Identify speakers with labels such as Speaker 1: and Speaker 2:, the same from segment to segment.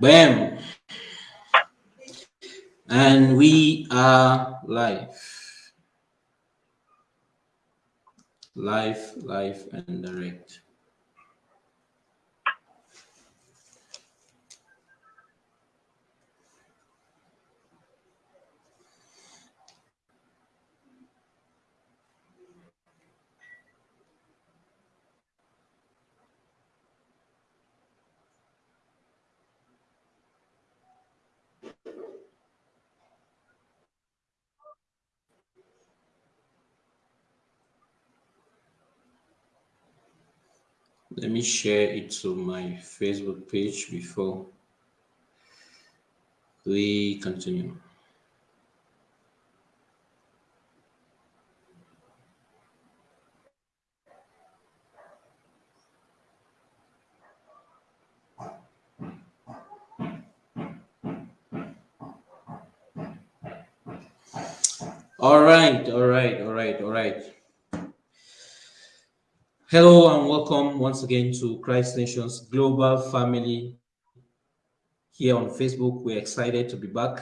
Speaker 1: Bam. And we are live. Live, live, and direct. Let me share it to my Facebook page before we continue. All right, all right, all right, all right. Hello and welcome once again to Christ Nations Global Family here on Facebook. We're excited to be back.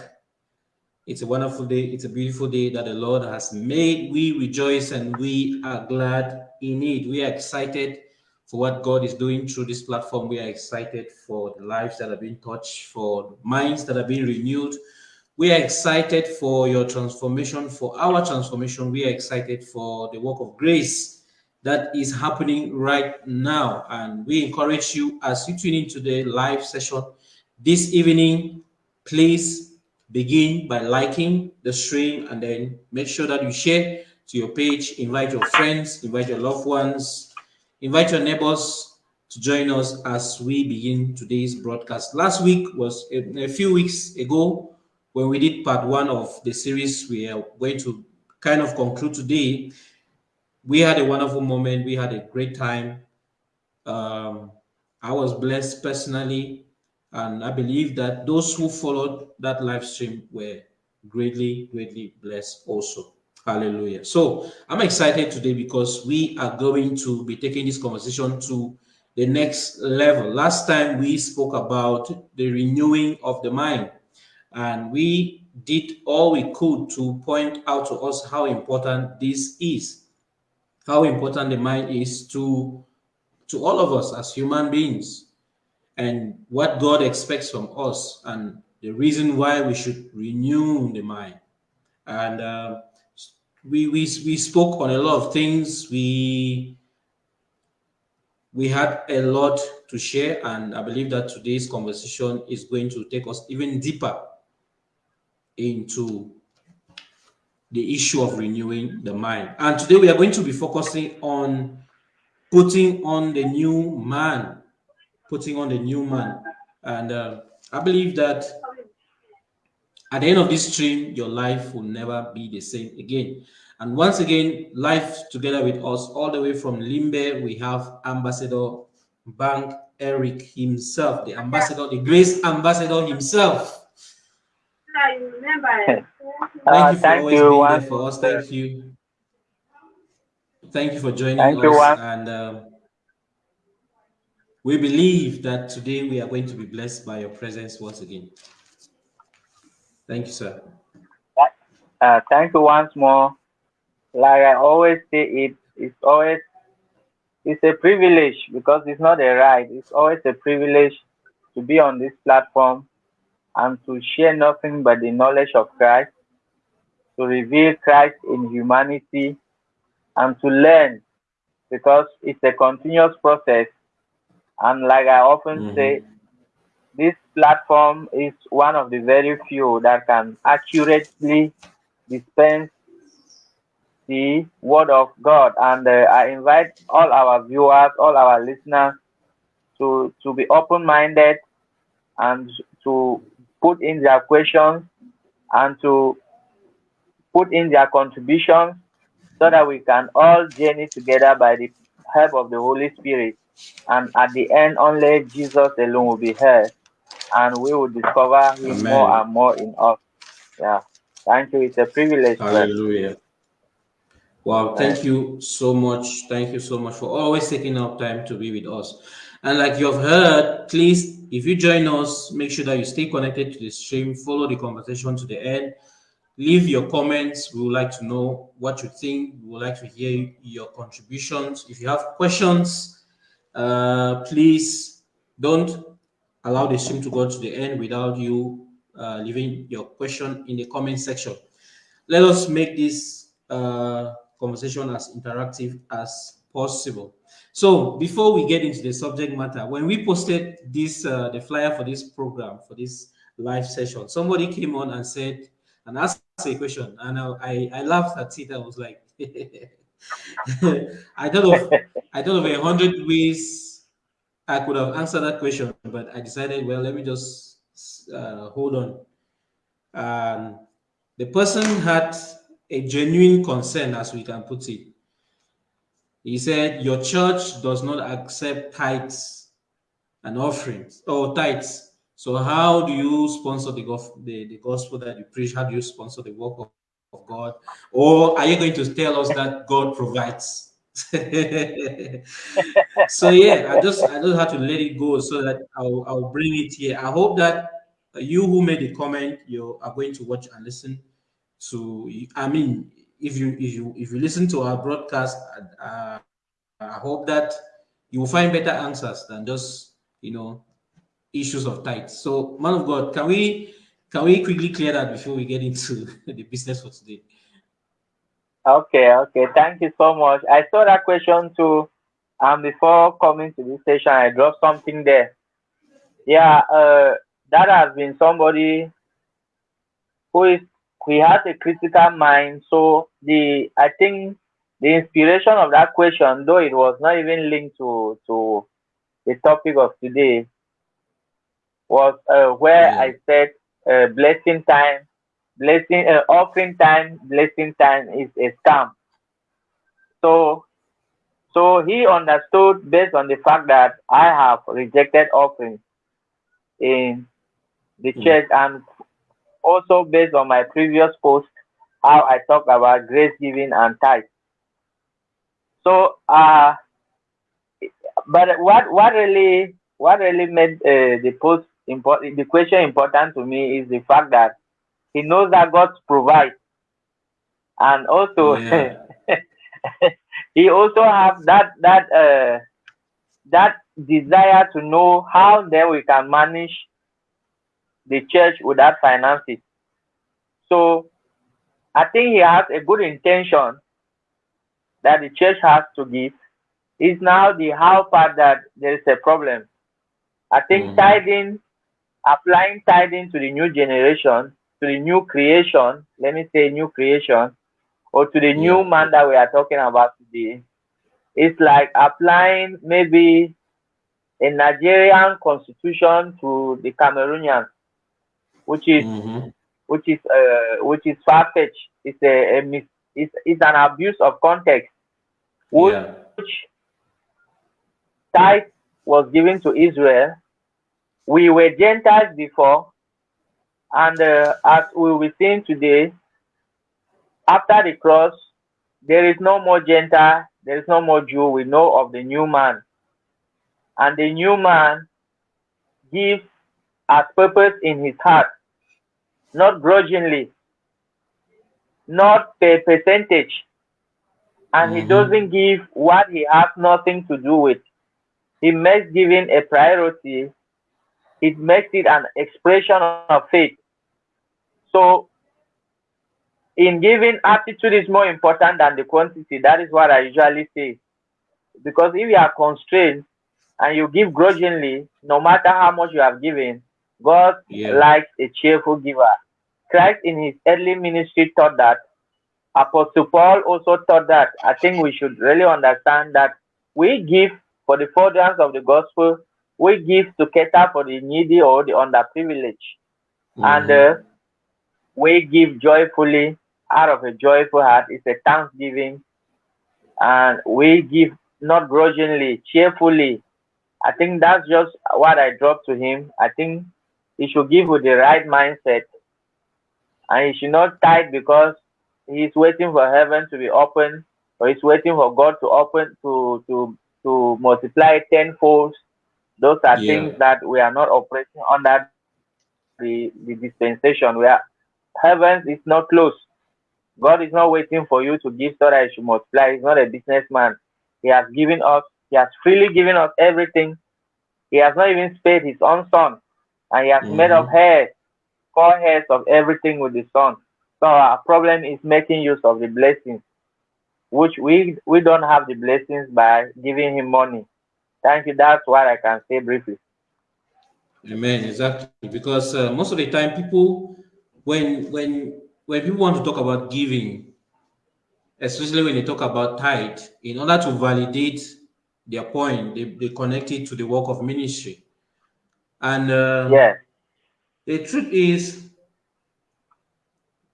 Speaker 1: It's a wonderful day. It's a beautiful day that the Lord has made. We rejoice and we are glad in it. We are excited for what God is doing through this platform. We are excited for the lives that have been touched, for minds that have been renewed. We are excited for your transformation, for our transformation. We are excited for the work of grace that is happening right now. And we encourage you as you tune into the live session this evening, please begin by liking the stream and then make sure that you share to your page, invite your friends, invite your loved ones, invite your neighbors to join us as we begin today's broadcast. Last week was a, a few weeks ago when we did part one of the series we are going to kind of conclude today we had a wonderful moment. We had a great time. Um, I was blessed personally, and I believe that those who followed that live stream were greatly, greatly blessed also. Hallelujah. So I'm excited today because we are going to be taking this conversation to the next level. Last time we spoke about the renewing of the mind, and we did all we could to point out to us how important this is how important the mind is to to all of us as human beings and what God expects from us and the reason why we should renew the mind. And uh, we, we, we spoke on a lot of things. We, we had a lot to share, and I believe that today's conversation is going to take us even deeper into the issue of renewing the mind. And today we are going to be focusing on putting on the new man, putting on the new man. And uh, I believe that at the end of this stream, your life will never be the same again. And once again, life together with us, all the way from Limbe, we have Ambassador Bank Eric himself, the ambassador, the grace ambassador himself.
Speaker 2: I remember.
Speaker 1: Thank uh, you for thank always you, being there for us. Thank you. Thank you for joining thank us. You, and uh, we believe that today we are going to be blessed by your presence once again. Thank you, sir.
Speaker 3: Uh, thank you once more. Like I always say, it it's always it's a privilege because it's not a right. It's always a privilege to be on this platform and to share nothing but the knowledge of Christ to reveal Christ in humanity and to learn because it's a continuous process. And like I often mm -hmm. say, this platform is one of the very few that can accurately dispense the word of God. And uh, I invite all our viewers, all our listeners to, to be open-minded and to put in their questions and to put in their contributions so that we can all journey together by the help of the Holy Spirit. And at the end, only Jesus alone will be heard, and we will discover Him Amen. more and more in us. Yeah. Thank you. It's a privilege.
Speaker 1: Hallelujah. Wow. Thank you so much. Thank you so much for always taking up time to be with us. And like you have heard, please, if you join us, make sure that you stay connected to the stream, follow the conversation to the end, leave your comments. We would like to know what you think. We would like to hear your contributions. If you have questions, uh, please don't allow the stream to go to the end without you uh, leaving your question in the comment section. Let us make this uh, conversation as interactive as possible. So before we get into the subject matter, when we posted this, uh, the flyer for this program, for this live session, somebody came on and said, and asked a question, and I, I laughed at it. I was like, I thought of, I thought of a hundred ways I could have answered that question, but I decided, well, let me just uh, hold on. Um, the person had a genuine concern, as we can put it. He said, Your church does not accept tithes and offerings or tithes. So, how do you sponsor the, the, the gospel that you preach? How do you sponsor the work of, of God? Or are you going to tell us that God provides? so yeah, I just I just had to let it go so that I'll I'll bring it here. I hope that you who made the comment, you are going to watch and listen to. I mean, if you if you if you listen to our broadcast, uh, I hope that you will find better answers than just you know issues of tithes. So, man of God, can we can we quickly clear that before we get into the business for today?
Speaker 3: Okay, okay. Thank you so much. I saw that question too. And before coming to this station, I dropped something there. Yeah, uh, that has been somebody who is he has a critical mind. So the I think the inspiration of that question, though it was not even linked to to the topic of today, was uh, where yeah. I said uh, blessing time, blessing uh, offering time, blessing time is a scam. So so he understood based on the fact that I have rejected offerings in the mm. church and also based on my previous post, how I talk about grace giving and tithe. So, uh, but what what really what really made uh, the post important, the question important to me is the fact that he knows that God provides, and also yeah. he also have that that uh, that desire to know how then we can manage the church would without finances. So I think he has a good intention that the church has to give. Is now the how part that there is a problem. I think mm-hmm. tithing, applying tithing to the new generation, to the new creation, let me say new creation, or to the new man that we are talking about today, it's like applying maybe a Nigerian constitution to the Cameroonians which is mm-hmm. which is uh, which is far fetched. It's a, a mis- it's, it's an abuse of context, which yeah. tithe was given to Israel. We were Gentiles before, and uh, as we will be seeing today, after the cross, there is no more Gentile, there is no more Jew. We know of the new man, and the new man gives as purpose in his heart, not grudgingly, not per percentage, and mm -hmm. he mm-hmm. doesn't give what he has nothing to do with. He makes giving a priority. It makes it an expression of faith. So, in giving, attitude is more important than the quantity. That is what I usually say. Because if you are constrained and you give grudgingly, no matter how much you have given, God yeah. likes a cheerful giver. Christ in his early ministry taught that. Apostle Paul also taught that. I think we should really understand that we give for the furtherance of the gospel, we give to cater for the needy or the underprivileged. Mm -hmm. And uh, we give joyfully out of a joyful heart. It's a thanksgiving. And we give not grudgingly, cheerfully. I think that's just what I dropped to him. I think he should give with the right mindset and he should not tithe because he's waiting for heaven to be open or he's waiting for God to open to to to multiply tenfold Those are
Speaker 1: Yeah.
Speaker 3: things that we are not operating under the, the dispensation where heaven is not closed. God is not waiting for you to give so that you should multiply. He's not a businessman. He has given us, He has freely given us everything. He has not even spared His own Son. And He has made
Speaker 1: Mhm.
Speaker 3: of heirs, core heirs of everything with the Son. So our problem is making use of the blessings, which we we don't have the blessings by giving Him money. Thank you. That's what I can say briefly.
Speaker 1: Amen. Exactly. Because uh, most of the time, people, when when when people want to talk about giving, especially when they talk about tithe, in order to validate their point, they, they connect it to the work of ministry. And uh,
Speaker 3: Yes.
Speaker 1: the truth is,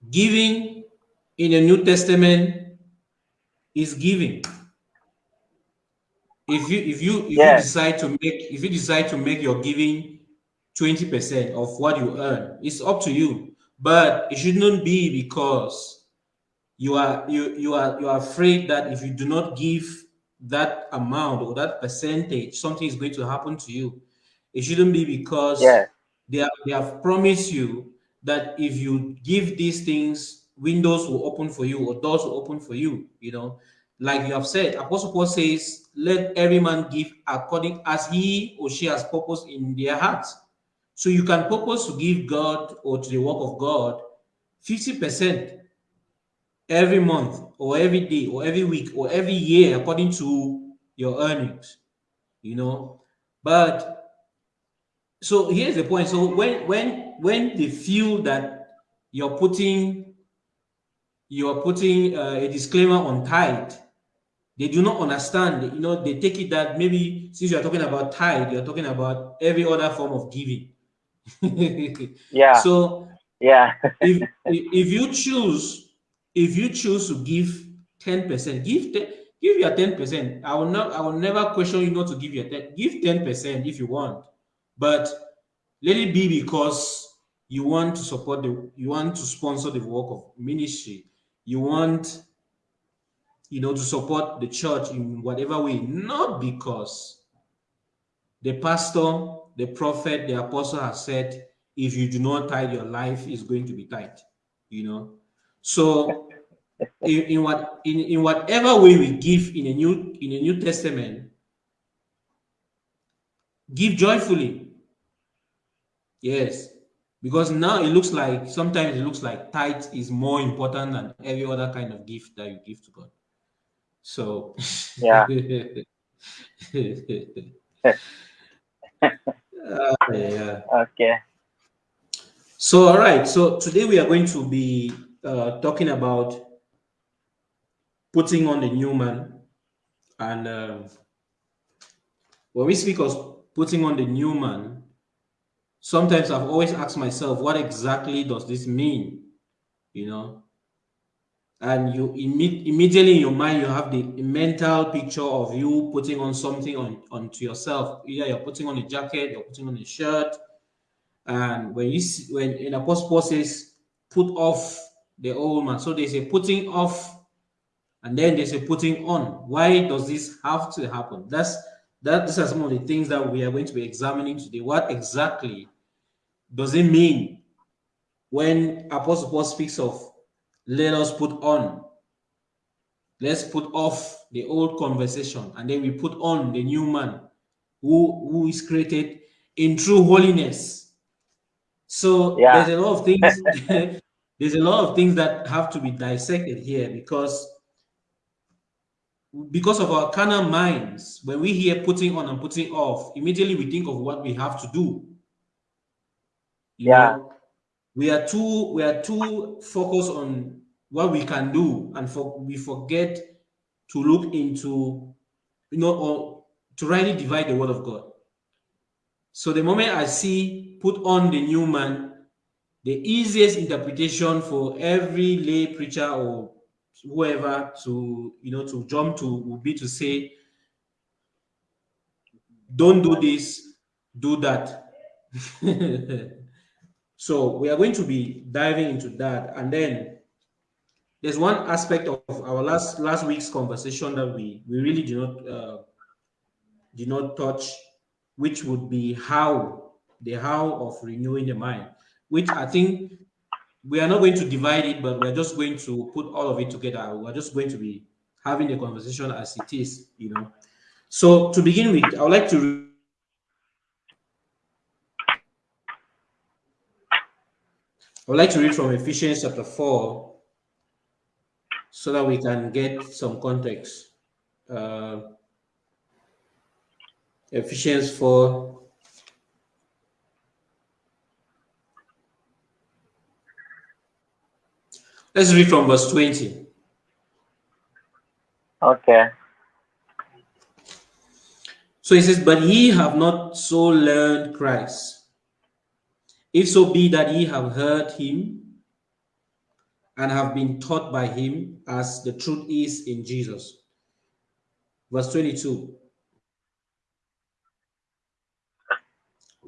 Speaker 1: giving in the New Testament is giving. If you if you if you decide to make if you decide to make your giving 20% of what you earn, it's up to you. But it shouldn't be because you are you you are you are afraid that if you do not give that amount or that percentage, something is going to happen to you. It shouldn't be because
Speaker 3: Yes.
Speaker 1: they have, they have promised you that if you give these things, windows will open for you or doors will open for you. You know, like you have said, Apostle Paul says, "Let every man give according as he or she has purpose in their hearts." So you can purpose to give God or to the work of God fifty percent every month or every day or every week or every year according to your earnings. You know, but so here's the point. So when when when they feel that you're putting you're putting uh, a disclaimer on tithe they do not understand. You know they take it that maybe since you're talking about tithe you're talking about every other form of giving.
Speaker 3: Yeah.
Speaker 1: so
Speaker 3: Yeah.
Speaker 1: if if you choose if you choose to give 10% give te- give your 10% i will not i will never question you not to give your 10 give 10% if you want but let it be because you want to support the you want to sponsor the work of ministry. You want you know to support the church in whatever way. Not because the pastor the prophet the apostle has said if you do not tithe your life is going to be tight you know? So in, in what in, in whatever way we give in a new in a new testament give joyfully Yes, because now it looks like sometimes it looks like tithe is more important than every other kind of gift that you give to God. So
Speaker 3: Yeah.
Speaker 1: Uh, yeah.
Speaker 3: Okay.
Speaker 1: So all right. So today we are going to be uh, talking about putting on the new man, and uh, when we speak of putting on the new man, sometimes I've always asked myself, what exactly does this mean? You know, and you imme- immediately in your mind you have the mental picture of you putting on something on onto yourself. Either you're putting on a jacket, you're putting on a shirt, and when you see, when in Apostle Paul says, "Put off the old man," so there's a putting off, and then there's a putting on. Why does this have to happen? That's that. These are some of the things that we are going to be examining today. What exactly does it mean when Apostle Paul speaks of let us put on? Let's put off the old conversation and then we put on the new man who, who is created in true holiness. So
Speaker 3: Yeah.
Speaker 1: there's a lot of things, there's a lot of things that have to be dissected here because because of our carnal minds, when we hear putting on and putting off, immediately we think of what we have to do. You
Speaker 3: Yeah.
Speaker 1: know, we are too we are too focused on what we can do and for we forget to look into you know or to rightly divide the word of god so the moment i see put on the new man the easiest interpretation for every lay preacher or whoever to you know to jump to would be to say don't do this do that. So we are going to be diving into that. And then there's one aspect of our last last week's conversation that we we really did not uh, did not touch which would be how, the how of renewing the mind, which I think we are not going to divide it, but we're just going to put all of it together. We're just going to be having the conversation as it is, you know. So to begin with, I would like to I would like to read from Ephesians chapter 4 so that we can get some context. Uh, Ephesians 4. Let's read from verse 20.
Speaker 3: Okay.
Speaker 1: So he says, But ye have not so learned Christ. If so be that ye have heard him and have been taught by him as the truth is in Jesus. Verse 22.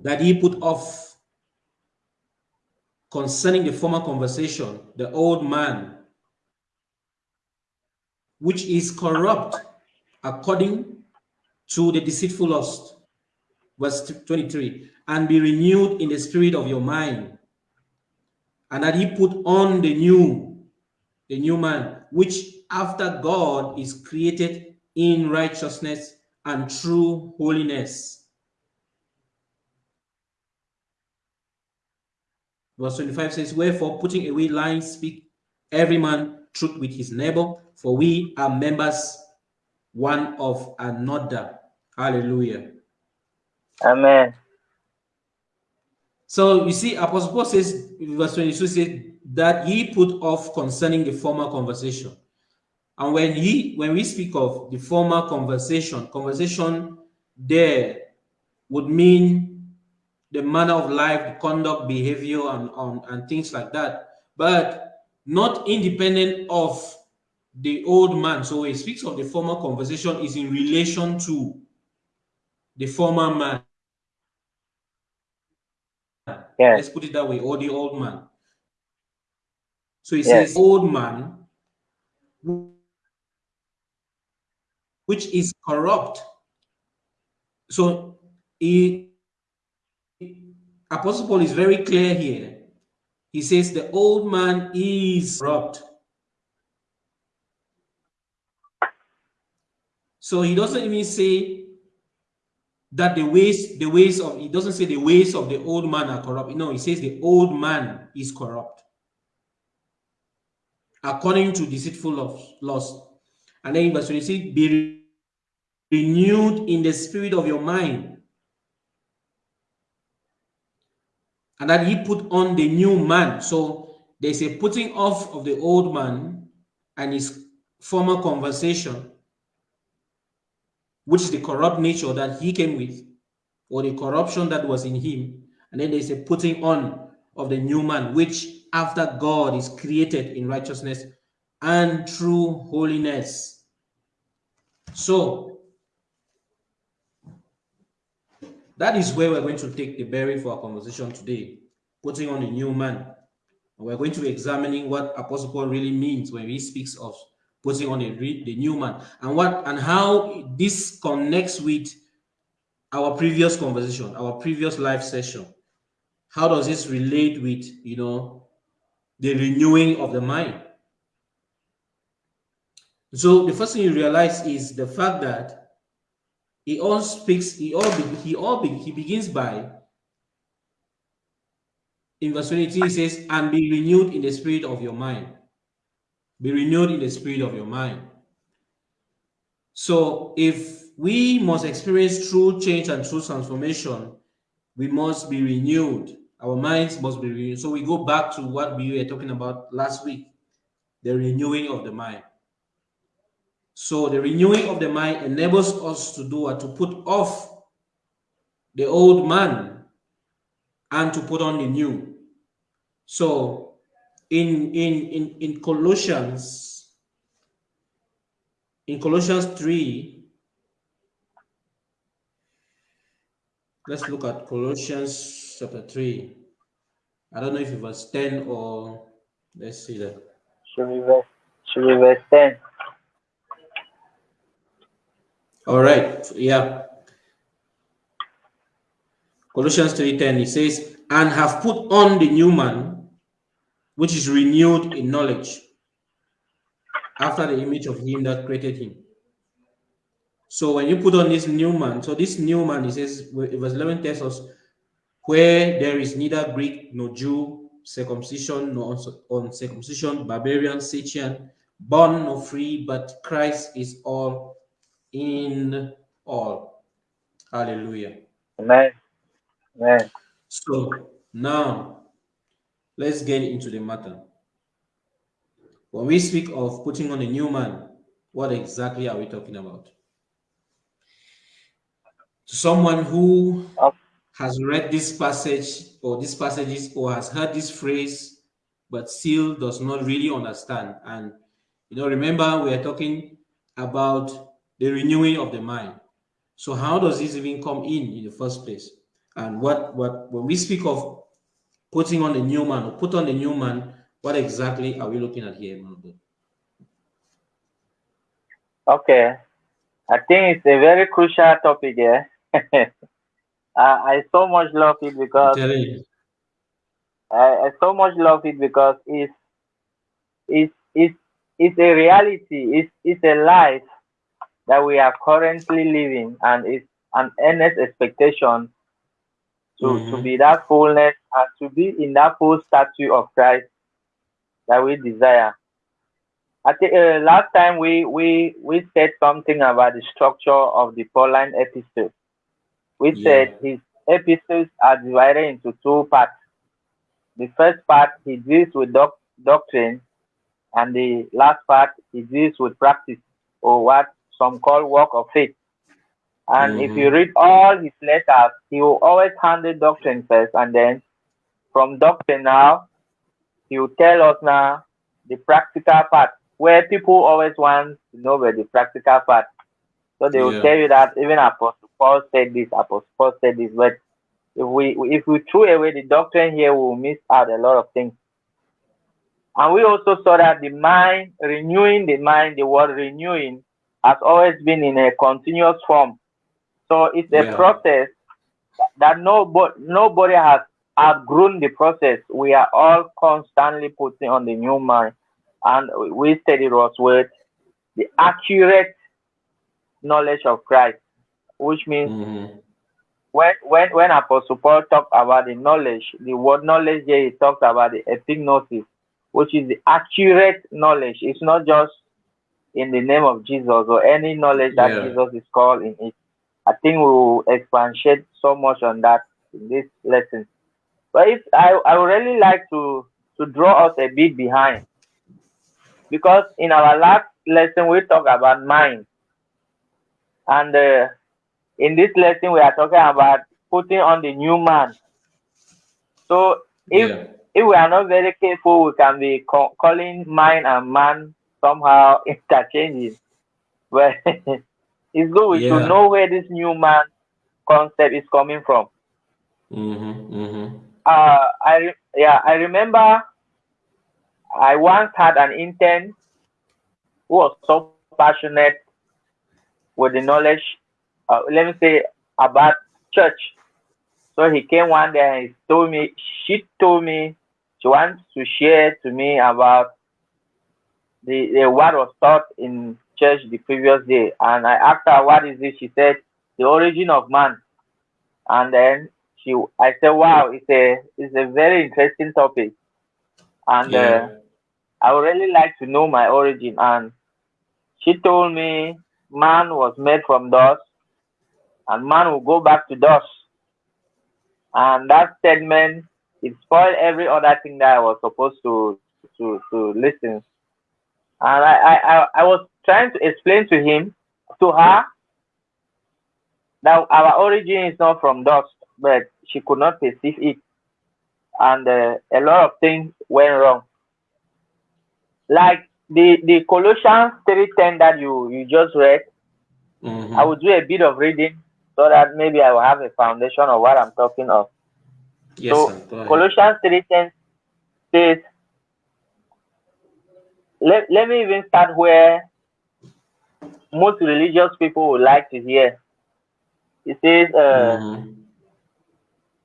Speaker 1: That ye put off concerning the former conversation, the old man, which is corrupt according to the deceitful lust. Verse 23 and be renewed in the spirit of your mind, and that he put on the new, the new man, which after God is created in righteousness and true holiness. Verse 25 says, Wherefore, putting away lying, speak every man truth with his neighbor, for we are members one of another. Hallelujah.
Speaker 3: Amen.
Speaker 1: So you see, Apostle Paul says, verse 22 says, that he put off concerning the former conversation. And when he when we speak of the former conversation, conversation there would mean the manner of life, the conduct, behavior, and, and, and things like that, but not independent of the old man. So he speaks of the former conversation is in relation to the former man.
Speaker 3: Yes.
Speaker 1: Let's put it that way, or the old man. So he says, old man, which is corrupt. So he, Apostle Paul is very clear here. He says the old man is corrupt. So he doesn't even say that the ways the ways of he doesn't say the ways of the old man are corrupt. No, he says the old man is corrupt according to deceitful of lust. And then in verse 26, be renewed in the spirit of your mind. And that he put on the new man. So there's a putting off of the old man and his former conversation which is the corrupt nature that he came with, or the corruption that was in him. And then there's a putting on of the new man, which after God is created in righteousness and true holiness. So that is where we're going to take the bearing for our conversation today, putting on a new man. We're going to be examining what Apostle Paul really means when he speaks of putting on a the new man and what and how this connects with our previous conversation our previous live session how does this relate with you know the renewing of the mind so the first thing you realize is the fact that he all speaks he all he all he begins by in verse 22 he says and be renewed in the spirit of your mind be renewed in the spirit of your mind. So if we must experience true change and true transformation, we must be renewed. Our minds must be renewed. So we go back to what we were talking about last week, the renewing of the mind. So the renewing of the mind enables us to do what? To put off the old man and to put on the new. So in in in in Colossians in Colossians 3 let's look at Colossians chapter 3 I don't know if it was 10 or let's see that
Speaker 3: should be verse should be verse 10
Speaker 1: all right yeah Colossians 3:10, it says, and have put on the new man, which is renewed in knowledge, after the image of him that created him. So when you put on this new man, so this new man, it says, verse 11 tells us, where there is neither Greek nor Jew, circumcision nor uncircumcision, barbarian, Scythian, born nor free, but Christ is all in all. Hallelujah.
Speaker 3: Amen. Amen.
Speaker 1: So now let's get into the matter. When we speak of putting on a new man, what exactly are we talking about? To someone who has read this passage or these passages or has heard this phrase but still does not really understand and you know remember we are talking about the renewing of the mind. So how does this even come in in the first place? And what what when we speak of putting on the new man or put on the new man what exactly are we looking at here
Speaker 3: okay. I think it's a very crucial topic here I, I so much love it because I, I so much love it because it's it's it's it's a reality. It's it's a life that we are currently living, and it's an earnest expectation to mm-hmm. to be that fullness and to be in that full statue of Christ that we desire. I think uh, last time we we we said something about the structure of the Pauline epistles. We yeah. said his epistles are divided into two parts. The first part he deals with doc- doctrine, and the last part he deals with practice, or what some call work of faith. And mm-hmm. if you read all his letters, he will always handle doctrine first, and then from doctrine now, he will tell us now the practical part, where people always want to know where the practical part. So they will yeah. tell you that even Apostle Paul said this, Apostle Paul said this, but if we if we threw away the doctrine here, we will miss out a lot of things. And we also saw that the mind, renewing the mind, the word renewing, has always been in a continuous form. So it's a yeah. process that nobody nobody has outgrown the process. We are all constantly putting on the new mind. And we study was with the accurate knowledge of Christ, which means mm-hmm. when when when Apostle Paul talked about the knowledge, the word knowledge here he talks about the epignosis, which is the accurate knowledge. It's not just in the name of Jesus or any knowledge that yeah. Jesus is called in it. I think we will expatiate so much on that in this lesson. But if I, I would really like to to draw us a bit behind because in our last lesson we talked about mind and uh, in this lesson, we are talking about putting on the new man. So if yeah. if we are not very careful, we can be calling mind and man somehow interchanging. But it's good we yeah. should know where this new man concept is coming from.
Speaker 1: Mm-hmm, mm-hmm.
Speaker 3: Uh, I yeah, I remember I once had an intern who was so passionate with the knowledge, uh, let me say, about church. So he came one day and he told me, she told me she wants to share to me about the, the what was taught in church the previous day. And I asked her, what is this? She said, the origin of man. And then she, I said, wow, it's a, it's a very interesting topic. And yeah. uh, I would really like to know my origin. And she told me man was made from dust, and man will go back to dust. And that statement it spoiled every other thing that I was supposed to to to listen. And I I, I was trying to explain to him, to her, that our origin is not from dust, but she could not perceive it, and uh, a lot of things went wrong. Like the the Colossians three ten that you you just read, mm-hmm. I will do a bit of reading so that maybe I will have a foundation of what I'm talking of. Yes, so Colossians three ten says, let, let me even start where most religious people would like to hear. It says, uh, mm-hmm.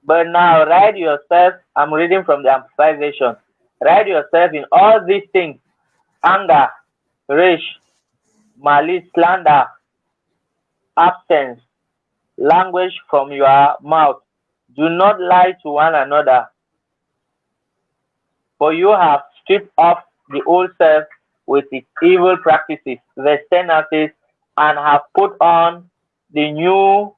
Speaker 3: But now write yourself, I'm reading from the Amplified Version. Write yourself in all these things anger, rage, malice, slander, absence, language from your mouth. Do not lie to one another. For you have stripped off the old self with its evil practices, the tendencies, and have put on the new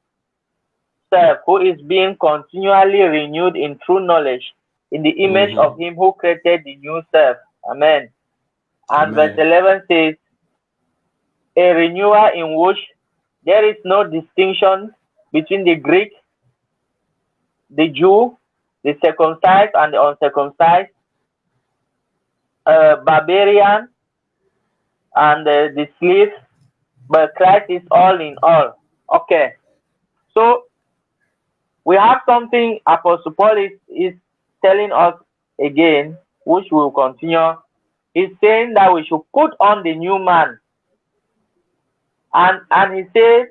Speaker 3: self who is being continually renewed in true knowledge in the image
Speaker 1: Mhm.
Speaker 3: of him who created the new self. Amen. And
Speaker 1: Amen.
Speaker 3: verse 11 says, a renewer in which there is no distinction between the Greek, the Jew, the circumcised and the uncircumcised, barbarian, and uh, the slave, but Christ is all in all. Okay, so we have something Apostle Paul is, is telling us again, which we will continue. He's saying that we should put on the new man. And and he says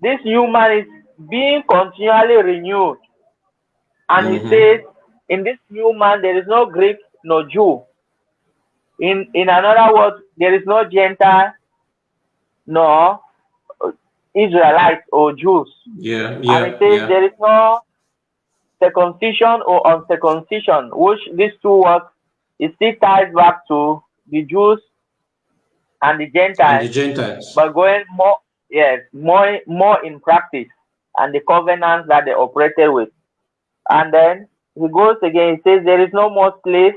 Speaker 3: this new man is being continually renewed. And he
Speaker 1: Mhm.
Speaker 3: says, in this new man there is no Greek, no Jew. In in another word, there is no Gentile, no uh, Israelites or Jews.
Speaker 1: Yeah, yeah.
Speaker 3: and it says
Speaker 1: yeah.
Speaker 3: there is no circumcision or uncircumcision, which these two words it still ties back to the Jews and the
Speaker 1: And
Speaker 3: Gentiles,
Speaker 1: the Gentiles.
Speaker 3: but going more yes, more more in practice and the covenants that they operated with. And then he goes again, he says there is no more slave,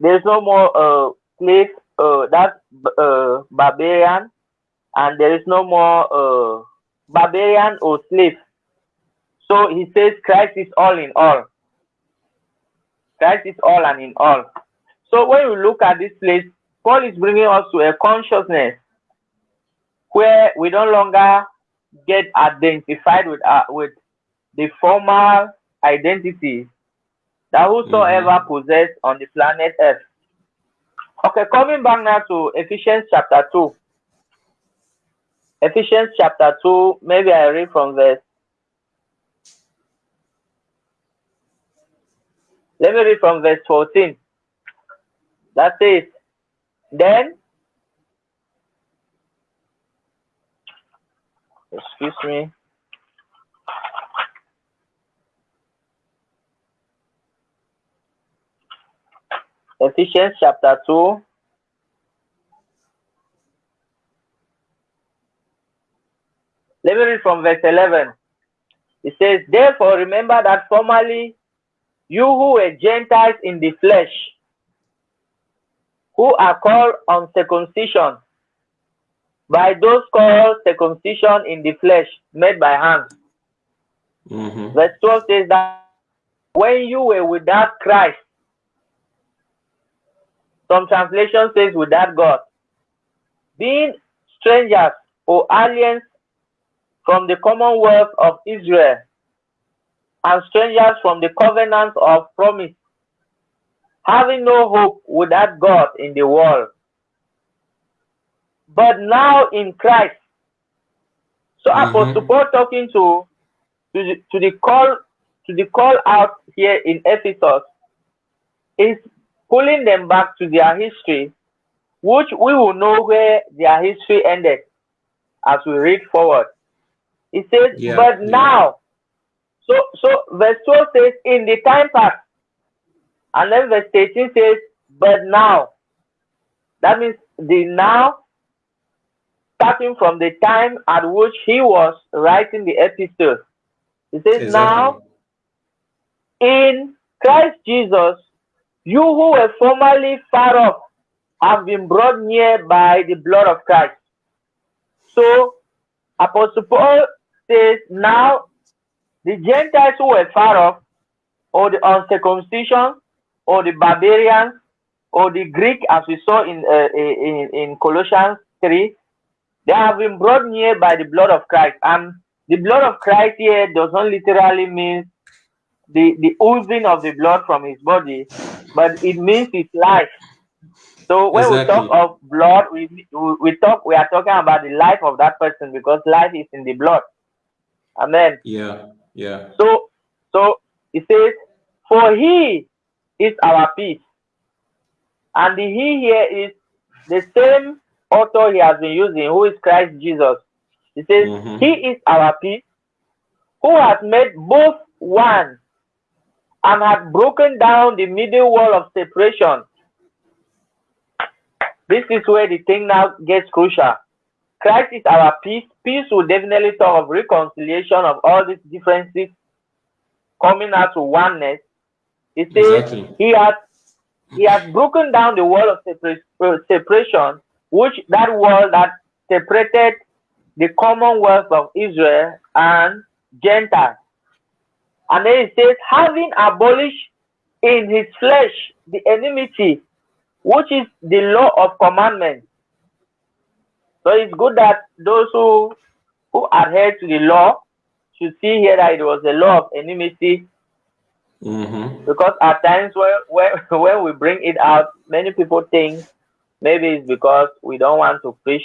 Speaker 3: there is no more uh slave uh that's uh barbarian and there is no more uh barbarian or slave. So he says Christ is all in all. Christ is all and in all. So when you look at this place, Paul is bringing us to a consciousness where we no longer get identified with uh, with the formal identity that mm-hmm. whosoever possess on the planet Earth. Okay, coming back now to Ephesians chapter 2. Ephesians chapter 2, maybe I read from verse. Let me read from verse 14. That says, Then, excuse me. Ephesians chapter 2. Let me read from verse 11. It says, Therefore, remember that formerly you who were Gentiles in the flesh, who are called uncircumcision, by those called circumcision in the flesh, made by hands.
Speaker 1: Mhm.
Speaker 3: Verse 12 says that when you were without Christ, some translation says without God, being strangers or aliens from the commonwealth of Israel and strangers from the covenants of promise, having no hope without God in the world. But now in Christ. So
Speaker 1: Mhm.
Speaker 3: Apostle Paul talking to to the, to the call to the call out here in Ephesus is pulling them back to their history, which we will know where their history ended as we read forward. It says,
Speaker 1: Yeah,
Speaker 3: but
Speaker 1: yeah.
Speaker 3: now, so so verse 12 says, in the time past, and then verse 13 says, but now. That means the now, starting from the time at which he was writing the epistle. It says, now in Christ Jesus, you who were formerly far off have been brought near by the blood of Christ. So, Apostle Paul says, now the Gentiles who were far off, or the uncircumcision, or the barbarians, or the Greek, as we saw in, uh, in, in Colossians 3, they have been brought near by the blood of Christ. And the blood of Christ here does not literally mean the, the oozing of the blood from his body, but it means his life. So when we talk of blood, we, we talk we are talking about the life of that person because life is in the blood. Amen.
Speaker 1: Yeah. Yeah.
Speaker 3: So, so it says, "For He is our peace," and the He here is the same author he has been using, who is Christ Jesus. He says,
Speaker 1: Mhm.
Speaker 3: He is our peace, who has made both one and has broken down the middle wall of separation. This is where the thing now gets crucial. Christ is our peace. Peace will definitely talk of reconciliation of all these differences coming out to oneness. He says
Speaker 1: Exactly.
Speaker 3: he has he has broken down the wall of uh, separation, which that wall that separated the commonwealth of Israel and Gentiles. And then he says, having abolished in his flesh the enmity, which is the law of commandments. So it's good that those who who adhere to the law should see here that it was a law of enmity
Speaker 1: Mm-hmm.
Speaker 3: because at times when, when when we bring it out, many people think maybe it's because we don't want to preach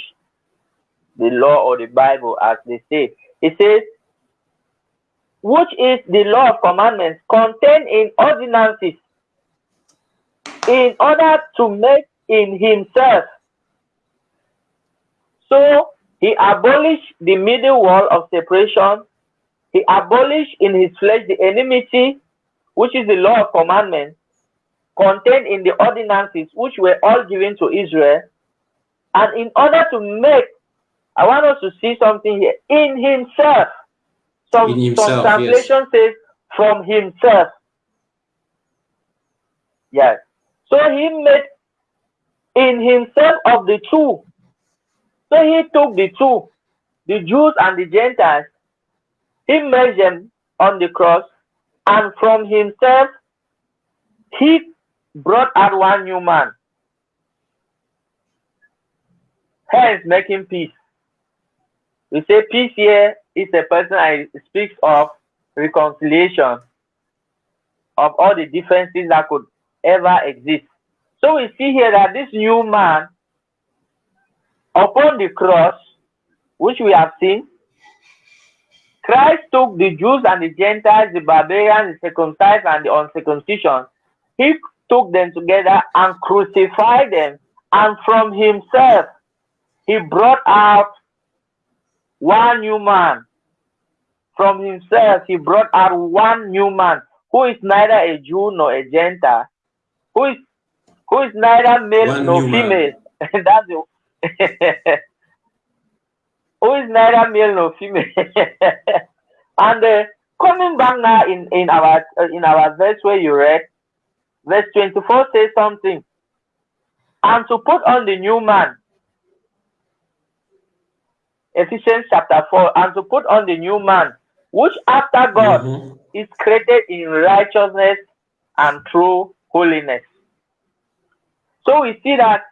Speaker 3: the law or the Bible as they say. It says, which is the law of commandments contained in ordinances, in order to make in himself. So he abolished the middle wall of separation. He abolished in his flesh the enmity which is the law of commandments contained in the ordinances which were all given to Israel. And in order to make, I want us to see something here, in himself. Some,
Speaker 1: himself,
Speaker 3: some
Speaker 1: yes.
Speaker 3: translation says from himself. Yes. So he made in himself of the two. So he took the two, the Jews and the Gentiles, he made them on the cross, and from himself he brought out one new man. Hence, making peace. We say peace here is a person I speaks of reconciliation of all the differences that could ever exist. So we see here that this new man upon the cross, which we have seen, Christ took the Jews and the Gentiles, the barbarians, the circumcised and the uncircumcision. He took them together and crucified them. And from himself, he brought out one new man. From himself, he brought out one new man who is neither a Jew nor a Gentile, who is who is neither male
Speaker 1: One
Speaker 3: nor female. That's the who is neither male nor female. and uh, coming back now in in our uh, in our verse where you read, verse twenty four says something, and to put on the new man. Ephesians chapter 4, and to put on the new man, which after God
Speaker 1: Mhm.
Speaker 3: is created in righteousness and true holiness. So we see that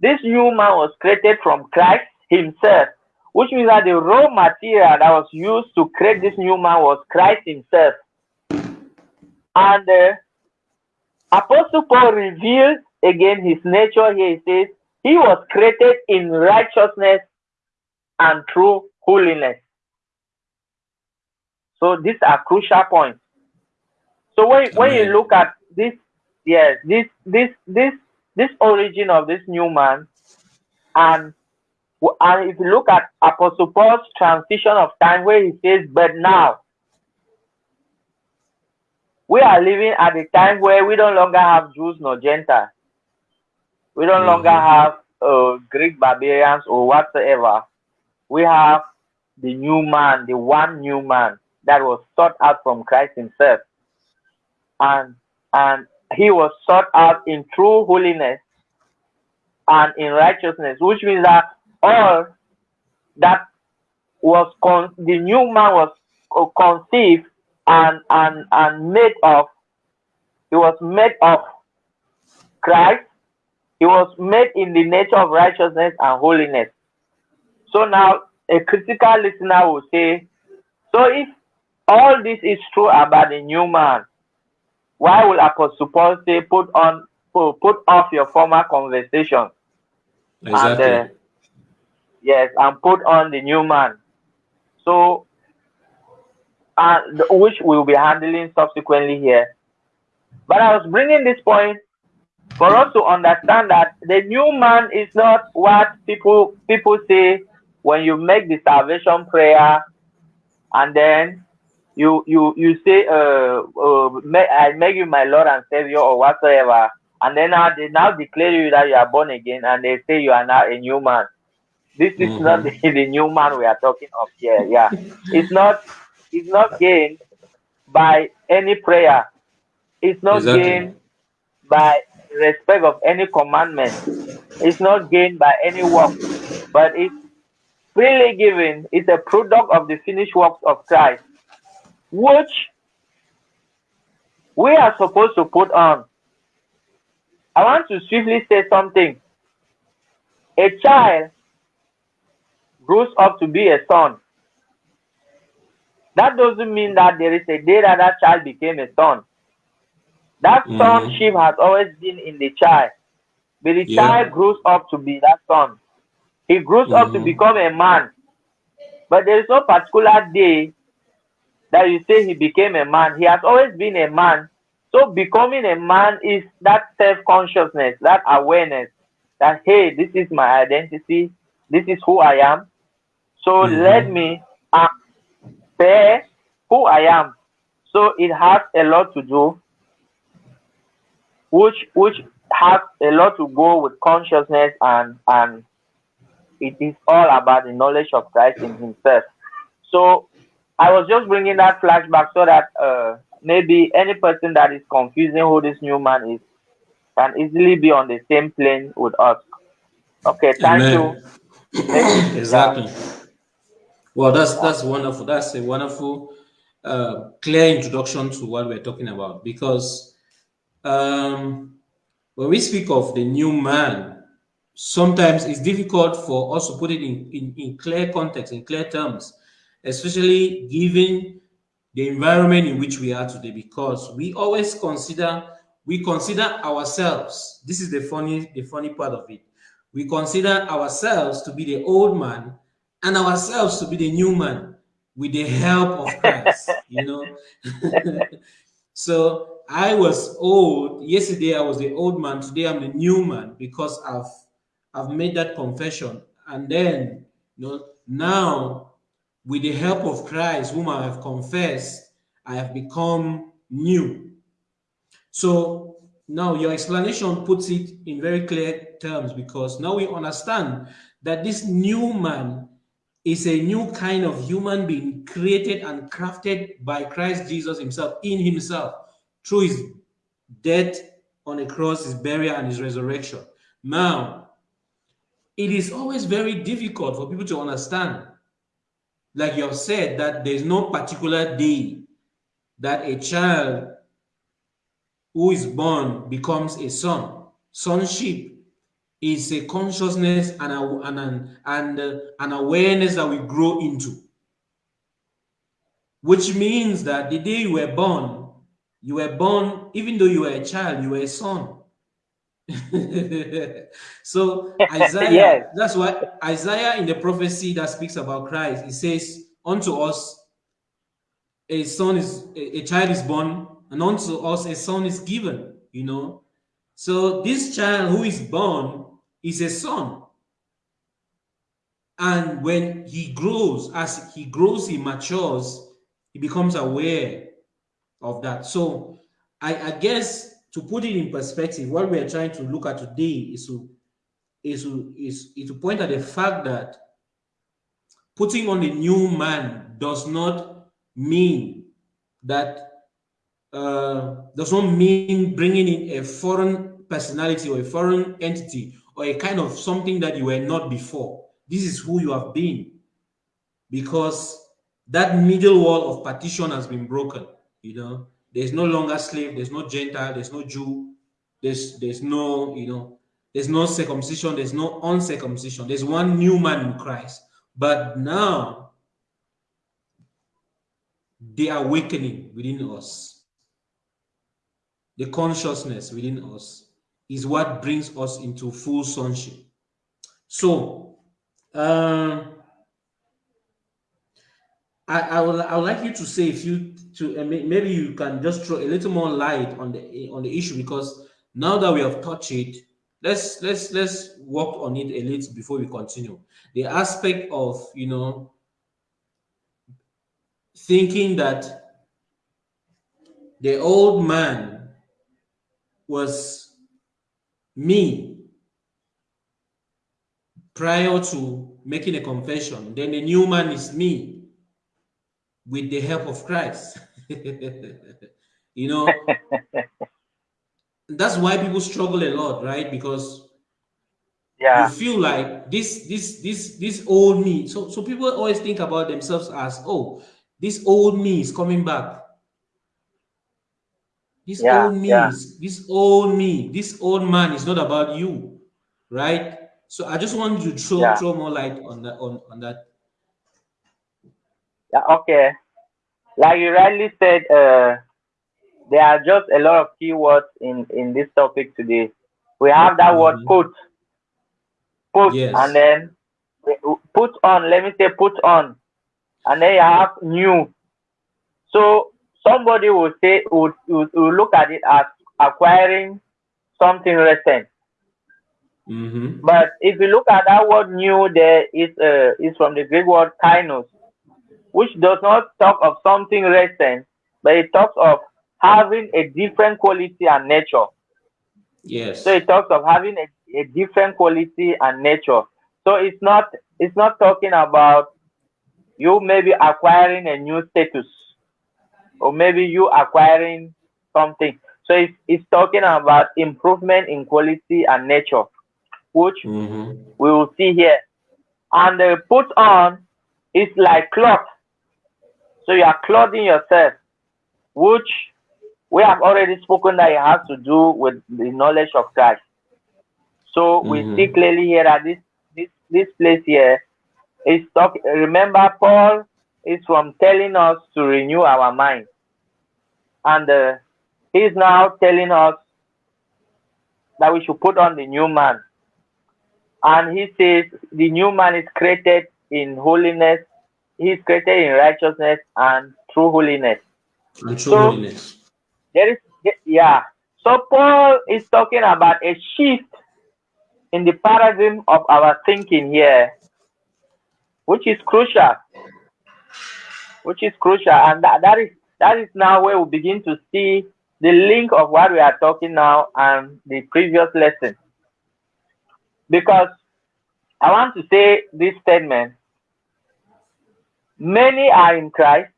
Speaker 3: this new man was created from Christ himself, which means that the raw material that was used to create this new man was Christ himself. And uh, Apostle Paul reveals again his nature here. He says, He was created in righteousness and true holiness. So these are crucial points. So when, when you look at this, yes, this this this this origin of this new man, and and if you look at Apostle Paul's transition of time, where he says, "But now we are living at a time where we don't longer have Jews nor Gentiles. We don't longer
Speaker 1: Mhm.
Speaker 3: have uh, Greek barbarians or whatsoever. We have the new man, the one new man that was sought out from Christ Himself, and and he was sought out in true holiness and in righteousness, which means that all that was con- the new man was conceived and and and made of. He was made of Christ. He was made in the nature of righteousness and holiness. So now a critical listener will say, so if all this is true about the new man, why will Apostle Paul say put on put, put off your former conversation
Speaker 1: Exactly.
Speaker 3: and uh, yes and put on the new man? So uh, which we'll be handling subsequently here. But I was bringing this point for us to understand that the new man is not what people people say when you make the salvation prayer and then you you you say uh, uh I make you my Lord and Savior or whatsoever and then now they now declare you that you are born again and they say you are now a new man this is mm -hmm. not the, the, new man we are talking of here yeah it's not it's not gained by any prayer it's not exactly. gained by respect of any commandment it's not gained by any work but it's freely given it's a product of the finished works of christ which we are supposed to put on I want to swiftly say something. A child grows up to be a son. That doesn't mean that there is a day that that child became a son. That mm -hmm. sonship has always been in the child. But the yeah. child grows up to be that son. He grows mm up to mm-hmm. become a man. But there is no particular day that you say he became a man. He has always been a man so becoming a man is that self-consciousness, that awareness that, hey, this is my identity, this is who I am. So mm -hmm. let me say who I am. So it has a lot to do, which which has a lot to go with consciousness and and it is all about the knowledge of Christ in Himself. So I was just bringing that flashback so that uh, maybe any person that is confusing who this new man is can easily be on the same plane with us. Okay, thank Amen.
Speaker 1: you. exactly. Well, that's that's wonderful. That's a wonderful, uh, clear introduction to what we're talking about. Because um, when we speak of the new man, sometimes it's difficult for us to put it in, in, in clear context, in clear terms, especially given the environment in which we are today because we always consider we consider ourselves this is the funny the funny part of it we consider ourselves to be the old man and ourselves to be the new man with the help of christ you know? So i was old yesterday i was the old man today i'm the new man because i've i've made that confession and then you know now with the help of Christ, whom I have confessed, I have become new. So now your explanation puts it in very clear terms because now we understand that this new man is a new kind of human being created and crafted by Christ Jesus himself in himself through his death on the cross, his burial and his resurrection. Now, it is always very difficult for people to understand like you have said, that there's no particular day that a child who is born becomes a son. Sonship is a consciousness and, a, and, an, and uh, an awareness that we grow into. Which means that the day you were born, you were born, even though you were a child, you were a son. so Isaiah, yes. that's why Isaiah in the prophecy that speaks about Christ, he says, Unto us a son is a, a child is born, and unto us a son is given, you know. So this child who is born is a son. And when he grows, as he grows, he matures, he becomes aware of that. So I, I guess to put it in perspective, what we are trying to look at today is to is to is, is to point at the fact that putting on a new man does not mean that uh, does not mean bringing in a foreign personality or a foreign entity or a kind of something that you were not before. This is who you have been because that middle wall of partition has been broken, you know, there's no longer slave, there's no Gentile, there's no Jew, there's there's no, you know, there's no circumcision, there's no uncircumcision. There's one new man in Christ. But now the awakening within us, the consciousness within us is what brings us into full sonship. So, um, I, I would I would like you to say if you to maybe you can just throw a little more light on the on the issue because now that we have touched it, let's let's let's work on it a little before we continue. The aspect of you know thinking that the old man was me prior to making a confession, then the new man is me with the help of Christ. you know, that's why people struggle a lot, right? Because
Speaker 3: yeah.
Speaker 1: you feel like this, this, this, this old me. So, so people always think about themselves as, oh, this old me is coming back. This
Speaker 3: yeah,
Speaker 1: old me,
Speaker 3: yeah.
Speaker 1: is, this old me, this old man is not about you, right? So I just want you to throw,
Speaker 3: Yeah.
Speaker 1: throw more light on that on, on that.
Speaker 3: Yeah, okay. Like you rightly said, uh, there are just a lot of keywords in in this topic today. We have that word
Speaker 1: Mhm.
Speaker 3: put, put,
Speaker 1: Yes.
Speaker 3: and then put on. Let me say put on, and then you have new. So somebody will say would would, would look at it as acquiring something recent.
Speaker 1: Mm-hmm.
Speaker 3: But if you look at that word new, there is uh, is from the Greek word kainos, which does not talk of something recent, but it talks of having a different quality and nature.
Speaker 1: Yes.
Speaker 3: So it talks of having a, a different quality and nature. So it's not it's not talking about you maybe acquiring a new status or maybe you acquiring something. So it's, it's talking about improvement in quality and nature, which
Speaker 1: Mm-hmm.
Speaker 3: we will see here. And the put on is like cloth. So you are clothing yourself, which we have already spoken that it has to do with the knowledge of Christ. So we
Speaker 1: Mhm.
Speaker 3: see clearly here that this this this place here is talk. Remember, Paul is from telling us to renew our mind, and uh, he's now telling us that we should put on the new man. And he says the new man is created in holiness, he's created in righteousness and true holiness.
Speaker 1: And true
Speaker 3: So-
Speaker 1: holiness.
Speaker 3: There is yeah. So Paul is talking about a shift in the paradigm of our thinking here, which is crucial. Which is crucial, and that, that is that is now where we begin to see the link of what we are talking now and the previous lesson. Because I want to say this statement many are in Christ,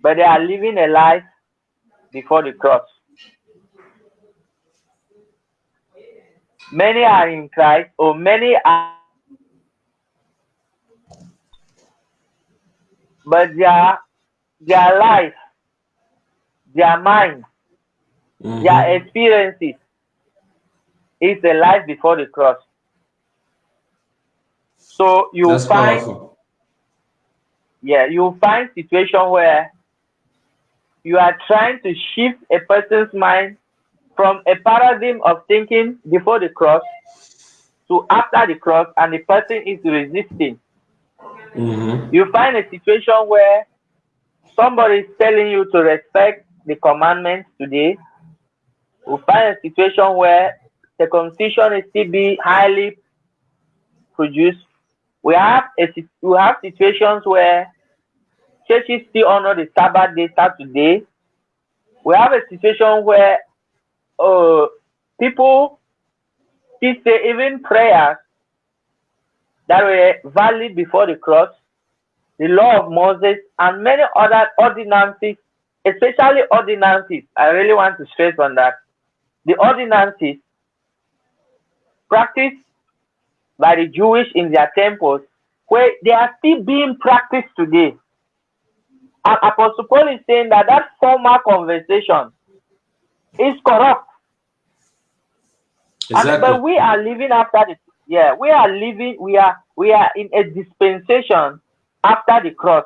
Speaker 3: but they are living a life before the cross. Many are in Christ, or many are, but their their life, their mind,
Speaker 1: Mhm.
Speaker 3: their experiences is a life before the cross. So you
Speaker 1: That's
Speaker 3: find
Speaker 1: powerful.
Speaker 3: Yeah, you'll find situation where you are trying to shift a person's mind from a paradigm of thinking before the cross to after the cross, and the person is resisting.
Speaker 1: Mm-hmm.
Speaker 3: You find a situation where somebody is telling you to respect the commandments today. You find a situation where circumcision is still be highly produced. We have a, we have situations where churches still honor the Sabbath day Saturday. We have a situation where uh, people still say even prayers that were valid before the cross, the law of Moses, and many other ordinances, especially ordinances. I really want to stress on that. The ordinances practiced by the Jewish in their temples, where they are still being practiced today. And Apostle Paul is saying that that former conversation is corrupt. And-
Speaker 1: Exactly.
Speaker 3: but we are living after the yeah, we are living, we are we are in a dispensation after the cross.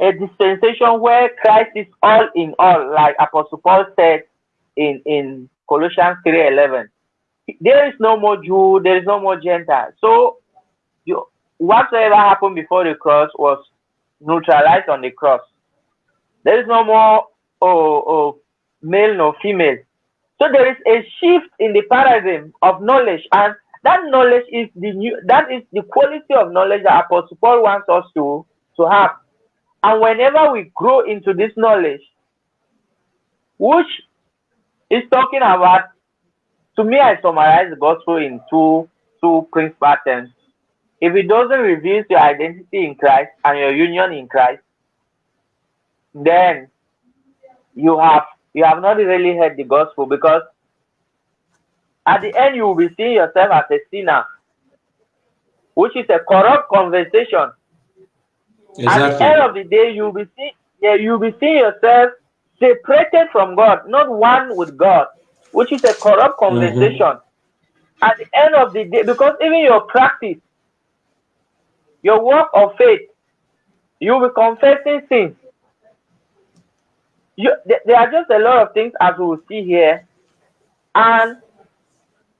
Speaker 3: A dispensation where Christ is all in all, like Apostle Paul said in, in Colossians 3:11. There is no more Jew, there is no more Gentile. So you whatsoever happened before the cross was neutralized on the cross. There is no more oh, oh, male nor female. So there is a shift in the paradigm of knowledge, and that knowledge is the new that is the quality of knowledge that Apostle Paul wants us to, to have. And whenever we grow into this knowledge, which is talking about, to me, I summarize the gospel in two two principal terms. If it doesn't reveal your identity in Christ and your union in Christ, then you have you have not really heard the gospel because at the end you will be seeing yourself as a sinner, which is a corrupt conversation. Exactly. At the end of the day, you'll be seeing yeah, you'll be seeing yourself separated from God, not one with God, which is a corrupt mm-hmm. conversation. Mm -hmm. At the end of the day, because even your practice, your work of faith, you'll be confessing sins. You, there are just a lot of things as we will see here. And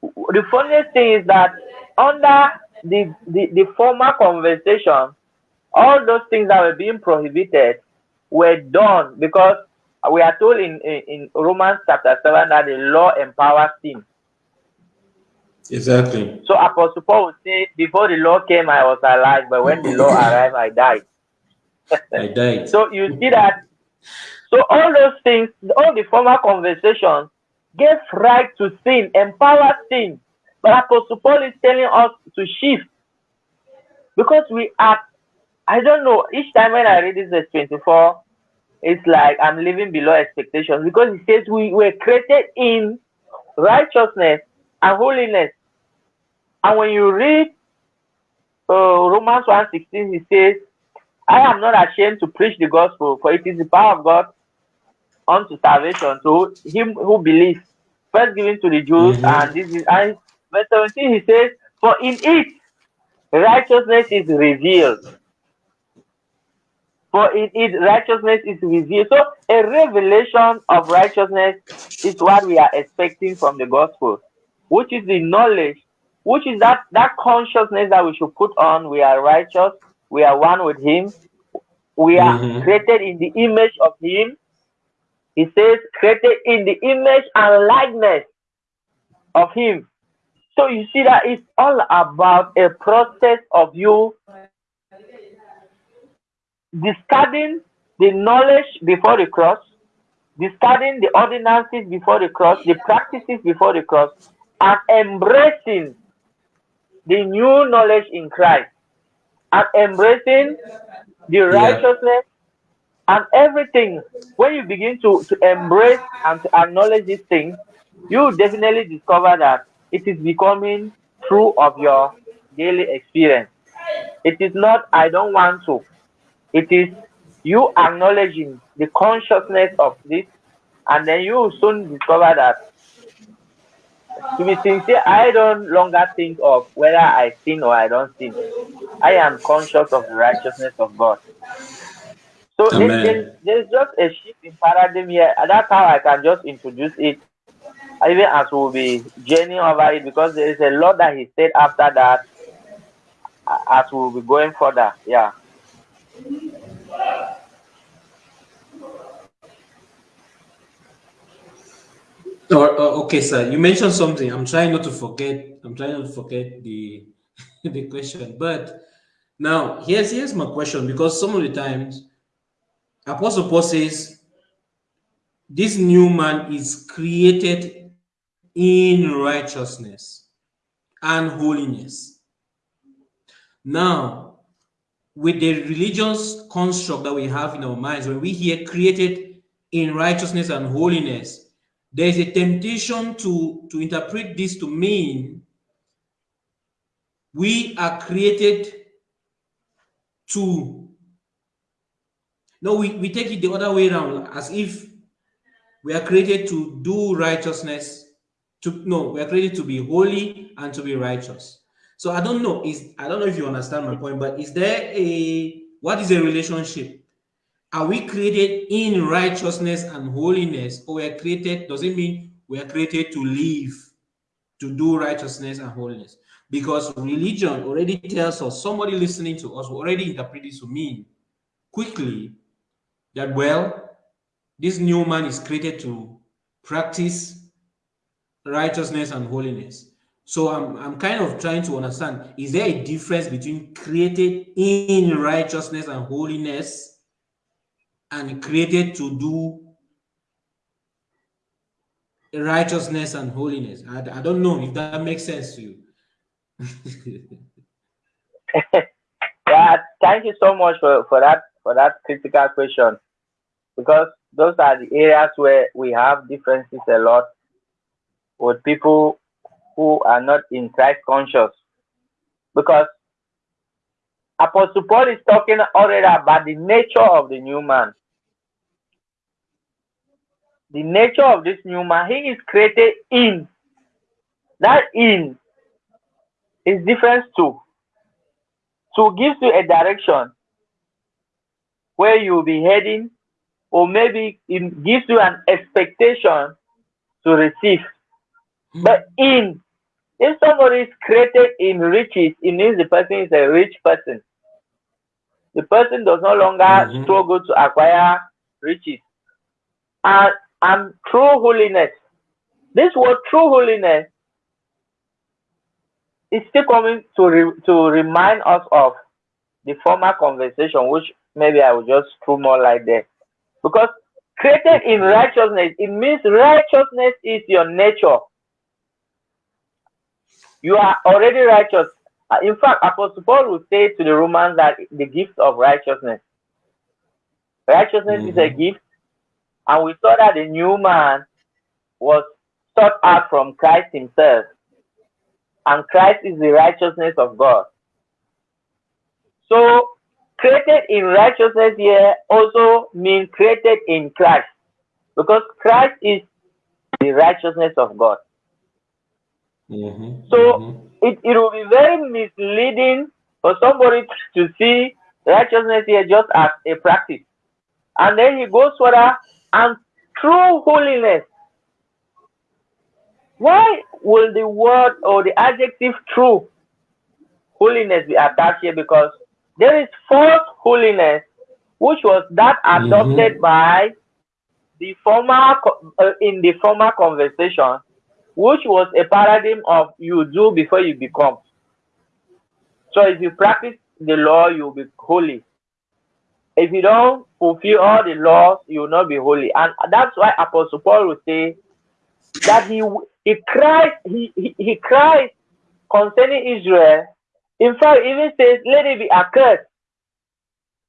Speaker 3: the funniest thing is that under the, the, the former conversation, all those things that were being prohibited were done because we are told in, in, in Romans chapter 7 that the law empowers sin.
Speaker 1: Exactly.
Speaker 3: So Apostle Paul would say, before the law came, I was alive, but when the law arrived, I died.
Speaker 1: I died.
Speaker 3: so you see that so all those things, all the former conversations gave right to sin, empowered sin. But Apostle Paul is telling us to shift. Because we are, I don't know, each time when I read this verse 24, it's like I'm living below expectations because he says we were created in righteousness and holiness. And when you read uh, Romans 1.16, he says, I am not ashamed to preach the gospel, for it is the power of God unto salvation to him who believes. First given to the Jews, mm -hmm. and this is and verse 17 he says, For in it righteousness is revealed. For it righteousness is revealed. So a revelation of righteousness is what we are expecting from the gospel, which is the knowledge, which is that that consciousness that we should put on. We are righteous, we are one with him, we are mm -hmm. created in the image of him he says, created in the image and likeness of him. So you see that it's all about a process of you discarding the knowledge before the cross, discarding the ordinances before the cross, the practices before the cross, and embracing the new knowledge in Christ, and embracing the righteousness and everything. When you begin to to embrace and to acknowledge these things you definitely discover that it is becoming true of your daily experience. It is not i don't want to it is you acknowledging the consciousness of this and then you will soon discover that to be sincere i don't longer think of whether i sin or i don't sin i am conscious of the righteousness of god so there's, there's just a shift in paradigm here. And that's how I can just introduce it, even as we'll be journeying over it, because there is a lot that he said after that, as we'll be going further. Yeah.
Speaker 1: Oh, okay, sir. You mentioned something. I'm trying not to forget. I'm trying not to forget the the question. But now here's here's my question because some of the times Apostle Paul says, this new man is created in righteousness and holiness. Now, with the religious construct that we have in our minds, when we hear created in righteousness and holiness, there is a temptation to, to interpret this to mean we are created to no, we, we take it the other way around, as if we are created to do righteousness. To no, we are created to be holy and to be righteous. So I don't know. Is I don't know if you understand my point, but is there a what is a relationship? Are we created in righteousness and holiness, or we are created? Does it mean we are created to live, to do righteousness and holiness? Because religion already tells us, somebody listening to us already interpret this to mean quickly that, well, this new man is created to practice righteousness and holiness. So I'm, I'm kind of trying to understand, is there a difference between created in righteousness and holiness and created to do righteousness and holiness? I, I don't know if that makes sense to you.
Speaker 3: yeah, thank you so much for, for that for that critical question because those are the areas where we have differences a lot with people who are not in Christ conscious. Because Apostle Paul is talking already about the nature of the new man. The nature of this new man, he is created in. That in is different too. So gives you a direction where you'll be heading, or maybe it gives you an expectation to receive. But in, if somebody is created in riches, it means the person is a rich person. The person does no longer mm -hmm. struggle to acquire riches. And, and true holiness, this word true holiness is still coming to, re, to remind us of the former conversation, which maybe I will just throw more light there. Because created in righteousness, it means righteousness is your nature. You are already righteous. Uh, in fact, Apostle Paul will say to the Romans that the gift of righteousness. Righteousness mm -hmm. is a mm-hmm. gift. And we saw that the new man was sought out from Christ himself. And Christ is the righteousness of God. So, created in righteousness here also means created in Christ. Because Christ is the righteousness of God.
Speaker 1: Mm-hmm.
Speaker 3: So mm-hmm. It, it will be very misleading for somebody to see righteousness here just as a practice. And then he goes further and true holiness. Why will the word or the adjective true holiness be attached here? Because there is false holiness, which was that adopted mm -hmm. by the former uh, in the former conversation which was a paradigm of you do before you become. So if you practice the law, you'll be holy. If you don't fulfill all the laws, you will not be holy. And that's why Apostle Paul would say that he he cried he, he, he cried concerning Israel. In fact, even says, let it be accursed.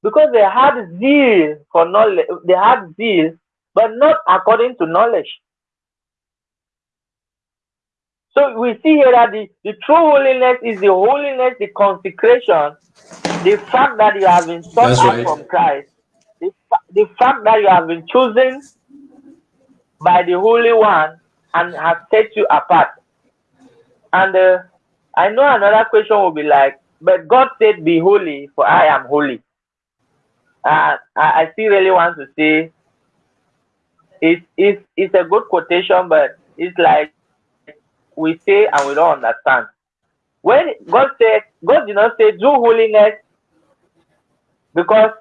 Speaker 3: Because they had zeal for knowledge, they had zeal, but not according to knowledge. So we see here that the, the true holiness is the holiness, the consecration, the fact that you have been sought out right. from Christ, the, the fact that you have been chosen by the Holy One and has set you apart. And uh, I know another question will be like, but God said, Be holy, for I am holy. Uh, I, I still really want to say it's, it's, it's a good quotation, but it's like we say and we don't understand. When God said, God did not say, do holiness because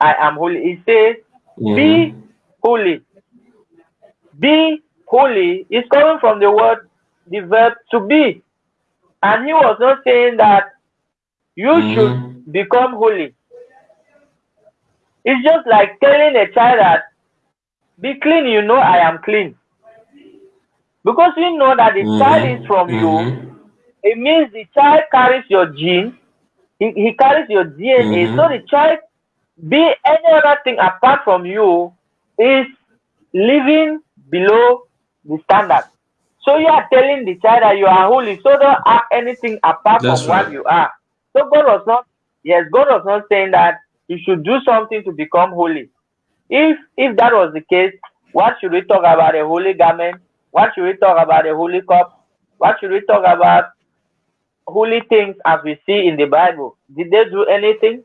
Speaker 3: I am holy. He says, be holy. Be holy is coming from the word, the verb to be. And he was not saying that you mm. should become holy. It's just like telling a child that, be clean, you know I am clean. Because you know that the mm -hmm. child is from mm -hmm. you, it means the child carries your gene, he, he carries your DNA. Mm -hmm. So the child, be any other thing apart from you, is living below the standard. So you are telling the child that you are holy, so don't act anything apart That's from right. what you are. So God was not, yes, God was not saying that you should do something to become holy. If if that was the case, what should we talk about a holy garment what should we talk about the holy cup? What should we talk about holy things as we see in the Bible? Did they do anything?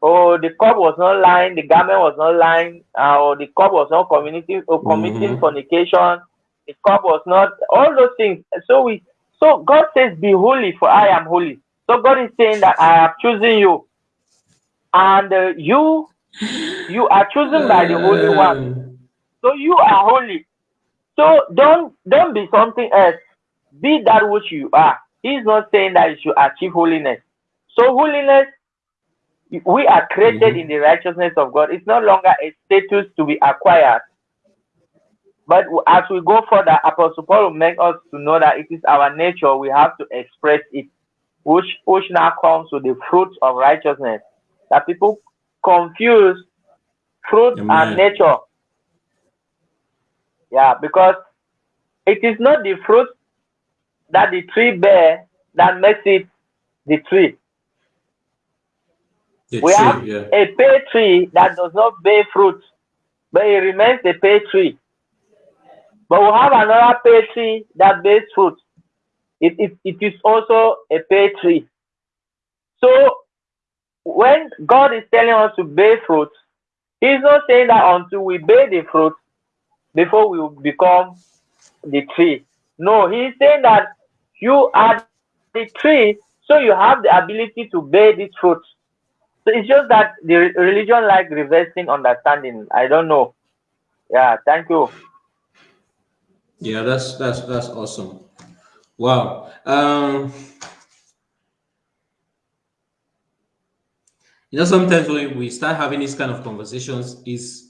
Speaker 3: Or the cup was not lying, the garment was not lying, uh, or the cup was not committing or committing mm -hmm. fornication, the cup was not all those things. So we so God says, Be holy, for I am holy. So God is saying that I have chosen you. and uh, you you are chosen by the Holy One. So you are holy. So don't don't be something else. Be that which you are. He's not saying that you should achieve holiness. So holiness, we are created mm -hmm. in the righteousness of God. It's no longer a status to be acquired. But as we go further, Apostle Paul will make us to know that it is our nature. We have to express it, which which now comes with the fruits of righteousness. That people confuse fruit Amen. and nature. Yeah, because it is not the fruit that the tree bear that makes it the tree. The we tree, have yeah. a pear tree that does not bear fruit, but it remains a pear tree. But we have another pear tree that bears fruit. It, it, it is also a pear tree. So when God is telling us to bear fruit, He's not saying that until we bear the fruit before we become the tree. No, He's saying that you are the tree, so you have the ability to bear this fruit. So it's just that the religion like reversing understanding. I don't know. Yeah, thank you.
Speaker 1: Yeah, that's that's that's awesome. Wow. Um you know sometimes when we start having these kind of conversations is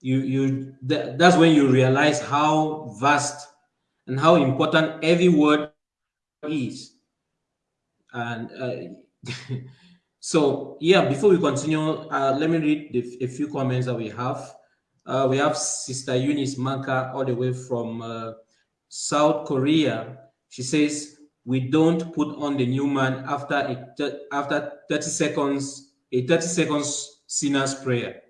Speaker 1: you you that, that's when you realize how vast and how important every word is. And uh, so yeah before we continue uh, let me read the, a few comments that we have. Uh, we have sister eunice manka all the way from uh, south korea. She says we don't put on the new man after after 30 seconds a 30 seconds sinner's prayer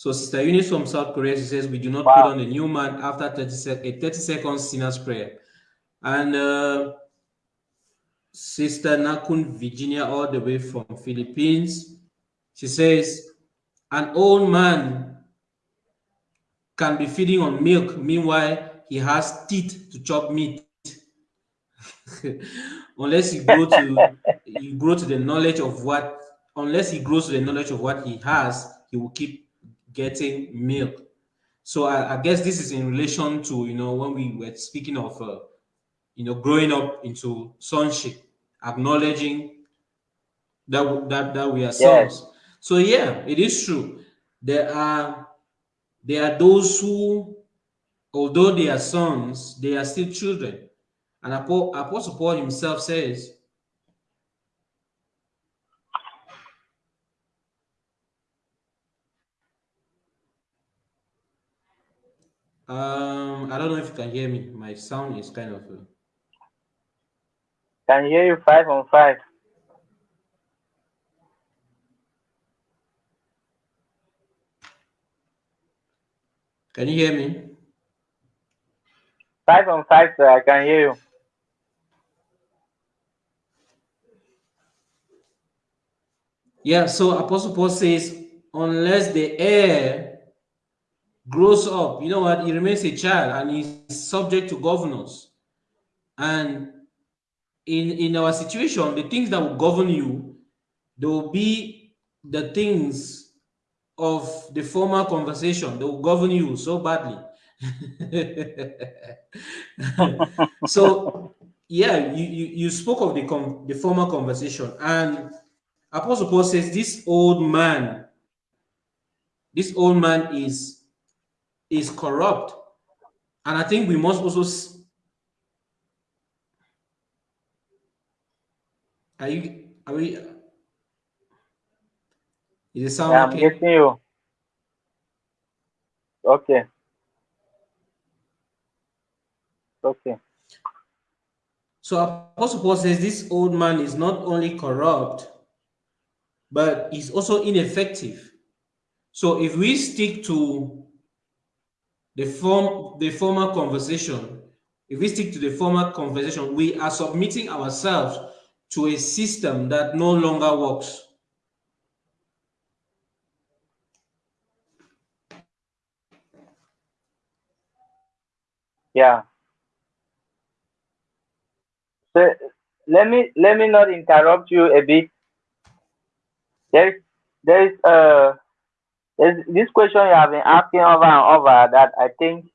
Speaker 1: so sister eunice from south korea she says we do not wow. put on the new man after 30 sec a 30 seconds sinner's prayer and uh, Sister Nakun Virginia, all the way from Philippines. She says, an old man can be feeding on milk. Meanwhile, he has teeth to chop meat. unless you grow to you grow to the knowledge of what unless he grows to the knowledge of what he has, he will keep getting milk. So I, I guess this is in relation to you know when we were speaking of uh, you know, growing up into sonship, acknowledging that that that we are sons. Yes. So yeah, it is true. There are there are those who, although they are sons, they are still children. And Apostle Paul himself says, um, I don't know if you can hear me. My sound is kind of. Uh,
Speaker 3: can hear you five on five.
Speaker 1: Can you hear me?
Speaker 3: Five on five, sir. I can hear you.
Speaker 1: Yeah, so Apostle Paul says, unless the heir grows up, you know what, he remains a child and he's subject to governors. And in in our situation, the things that will govern you, they will be the things of the former conversation that will govern you so badly. so yeah, you, you, you spoke of the com the former conversation, and Apostle Paul says this old man, this old man is is corrupt, and I think we must also Are you, are we, is it sound
Speaker 3: yeah,
Speaker 1: okay?
Speaker 3: I'm getting you. Okay. Okay.
Speaker 1: So Apostle Paul says this old man is not only corrupt, but is also ineffective. So if we stick to the form, the former conversation, if we stick to the former conversation, we are submitting ourselves to a system that no longer works.
Speaker 3: Yeah. So let me let me not interrupt you a bit. There there is uh there's this question you have been asking over and over that I think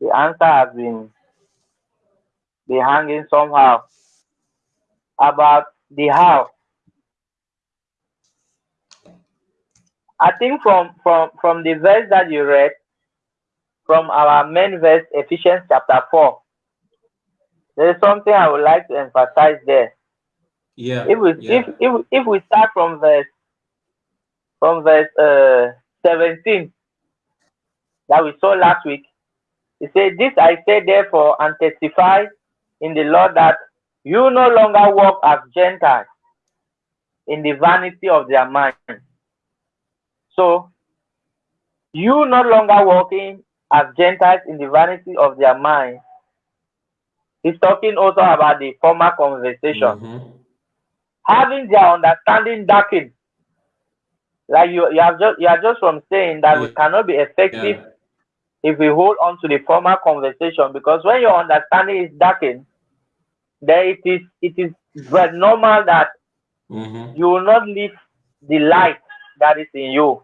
Speaker 3: the answer has been be hanging somehow about the how. I think from from from the verse that you read, from our main verse, Ephesians chapter four, there is something I would like to emphasize there.
Speaker 1: Yeah.
Speaker 3: If we
Speaker 1: yeah.
Speaker 3: if, if if we start from verse from verse uh, 17 that we saw last week, He said, This I say therefore and testify in the Lord that you no longer walk as Gentiles in the vanity of their mind. So, you no longer walking as Gentiles in the vanity of their mind. He's talking also about the former conversation.
Speaker 1: Mhm.
Speaker 3: Having their understanding darkened. Like you, you have just you are just from saying that we cannot be effective
Speaker 1: Yeah.
Speaker 3: if we hold on to the former conversation because when your understanding is darkened, then it is it is very normal that
Speaker 1: Mhm.
Speaker 3: you will not live the light that is in you.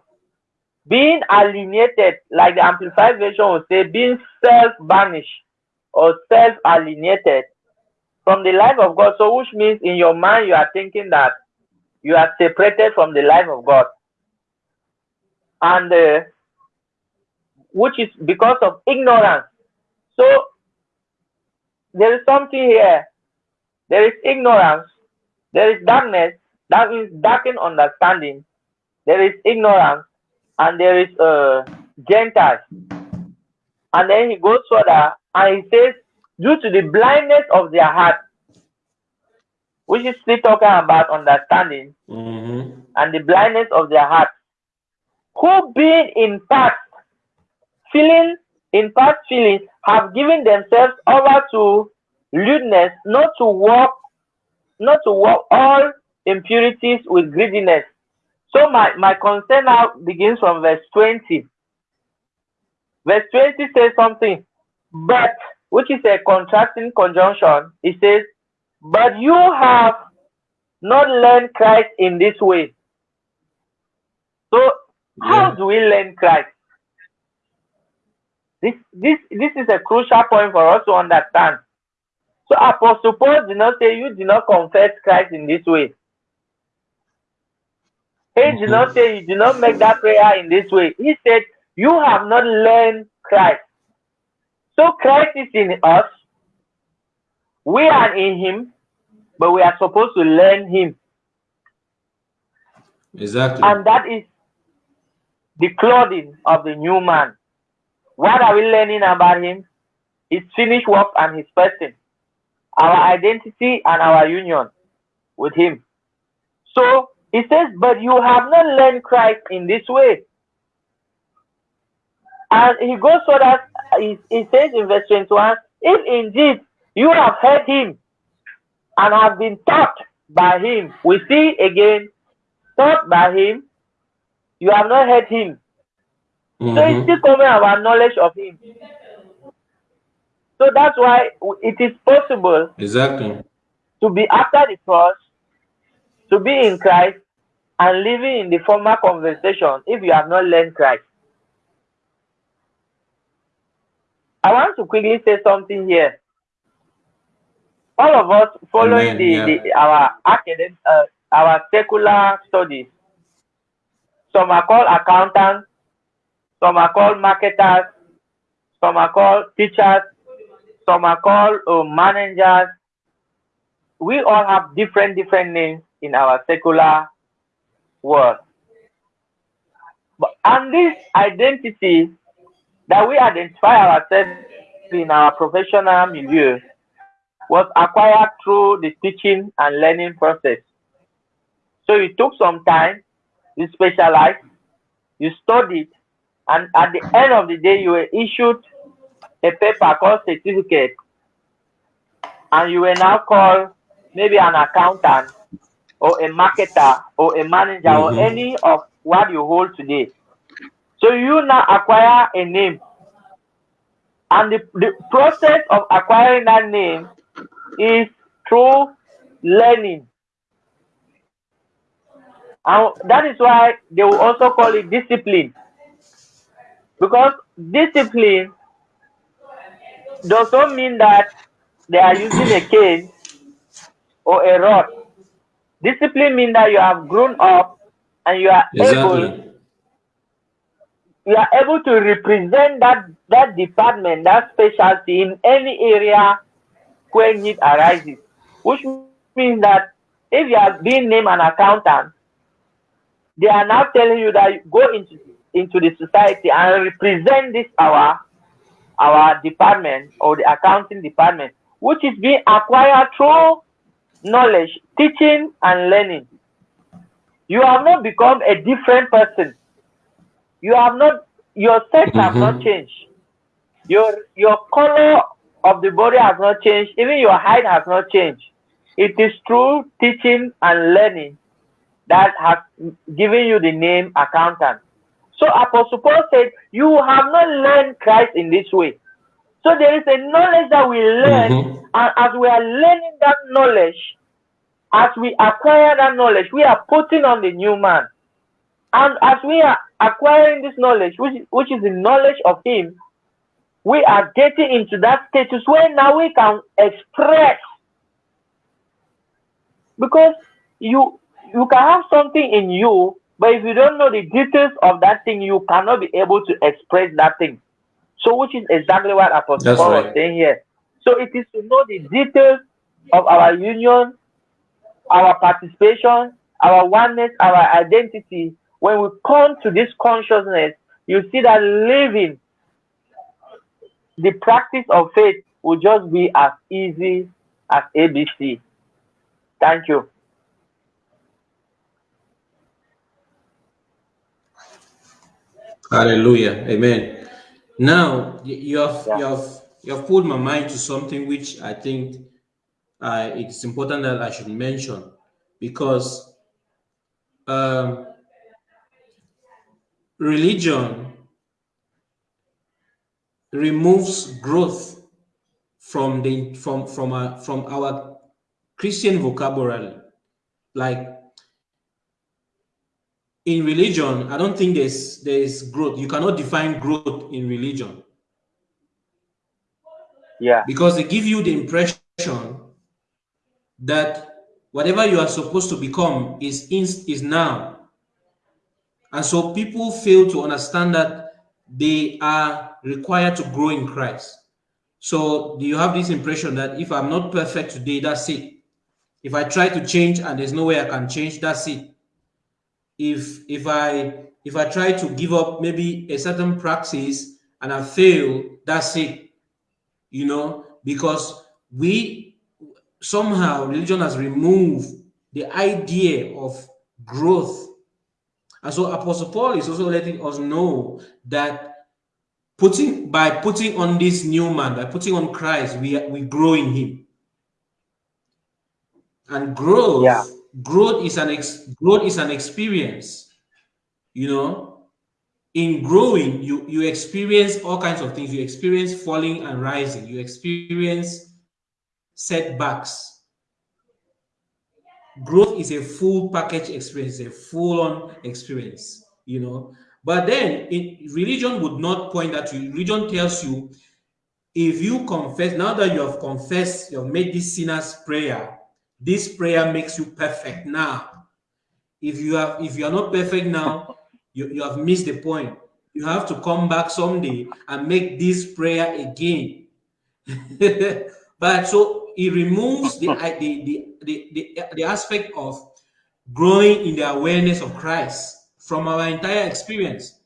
Speaker 3: Being alienated, like the amplified version would say, being self-banished or self-alienated from the life of God. So which means in your mind you are thinking that you are separated from the life of God. And uh, which is because of ignorance. So there is something here. There is ignorance. There is darkness. That means darkened understanding. There is ignorance, and there is uh, Gentiles. And then he goes further and he says, due to the blindness of their heart, which is still talking about understanding,
Speaker 1: Mhm.
Speaker 3: and the blindness of their heart, who being in past feeling in past feelings have given themselves over to lewdness, not to walk, not to walk all impurities with greediness. So my, my concern now begins from verse 20. Verse 20 says something, but which is a contrasting conjunction. It says, But you have not learned Christ in this way. So how do we learn Christ? This this this is a crucial point for us to understand. So Apostle Paul did not say you did not confess Christ in this way. He did not say you did not make that prayer in this way. He said you have not learned Christ. So Christ is in us. We are in him, but we are supposed to learn him.
Speaker 1: Exactly.
Speaker 3: And that is the clothing of the new man. What are we learning about him? His finished work and his person, our identity and our union with him. So he says, But you have not learned Christ in this way. And he goes so that he, he says in verse 21 if indeed you have heard him and have been taught by him, we see again, taught by him, you have not heard him. So it's
Speaker 1: Mhm.
Speaker 3: still coming about knowledge of him. So that's why it is possible
Speaker 1: Exactly.
Speaker 3: to be after the cross, to be in Christ, and living in the former conversation if you have not learned Christ. I want to quickly say something here. All of us following
Speaker 1: Amen,
Speaker 3: the,
Speaker 1: yeah.
Speaker 3: the our academic, uh, our secular studies. Some are called accountants, some are called marketers, some are called teachers, some are called uh, managers. We all have different different names in our secular world. But and this identity that we identify ourselves in our professional milieu was acquired through the teaching and learning process. So it took some time, you specialized, you studied, and at the end of the day, you were issued a paper called certificate, and you were now called maybe an accountant or a marketer or a manager or
Speaker 1: Mhm.
Speaker 3: any of what you hold today. So you now acquire a name, and the, the process of acquiring that name is through learning. And that is why they will also call it discipline. Because discipline does not mean that they are using a cane or a rod. Discipline means that you have grown up and you are
Speaker 1: Exactly.
Speaker 3: able you are able to represent that that department, that specialty in any area where need arises. Which means that if you are being named an accountant, they are now telling you that you go into into the society and represent this our our department or the accounting department, which is being acquired through knowledge, teaching, and learning. You have not become a different person. You have not your sex has not
Speaker 1: Mhm.
Speaker 3: changed. Your your color of the body has not changed. Even your height has not changed. It is through teaching and learning that has given you the name accountant. So Apostle Paul said, You have not learned Christ in this way. So there is a knowledge that we learn,
Speaker 1: Mhm.
Speaker 3: and as we are learning that knowledge, as we acquire that knowledge, we are putting on the new man. And as we are acquiring this knowledge, which, which is the knowledge of Him, we are getting into that status where now we can express. Because you you can have something in you, but if you don't know the details of that thing, you cannot be able to express that thing. So, which is exactly what Apostle Paul was saying here. So, it is to know the details of our union, our participation, our oneness, our identity. When we come to this consciousness, you see that living the practice of faith will just be as easy as ABC. Thank you.
Speaker 1: Hallelujah. Amen. Now you have
Speaker 3: Yeah.
Speaker 1: you have you have pulled my mind to something which I think uh, it's important that I should mention because um, religion removes growth from the from from our from our Christian vocabulary. Like in religion, I don't think there's there's growth. You cannot define growth in religion
Speaker 3: Yeah.
Speaker 1: because they give you the impression that whatever you are supposed to become is in, is now, and so people fail to understand that they are required to grow in Christ. So do you have this impression that if I'm not perfect today, that's it? If I try to change and there's no way I can change, that's it. If if I if I try to give up maybe a certain practice and I fail, that's it. You know, because we somehow religion has removed the idea of growth. And so Apostle Paul is also letting us know that putting by putting on this new man, by putting on Christ, we we grow in him. And growth,
Speaker 3: Yeah.
Speaker 1: Growth is an ex, growth is an experience. You know, in growing, you you experience all kinds of things. You experience falling and rising. You experience setbacks. Growth is a full package experience, a full-on experience. You know, but then in, religion would not point that to you. Religion tells you if you confess, now that you have confessed, you have made this sinner's prayer, this prayer makes you perfect now. If you have if you are not perfect now, you, you have missed the point. You have to come back someday and make this prayer again. but so it removes the, the, the, the, the, the aspect of growing in the awareness of Christ from our entire experience.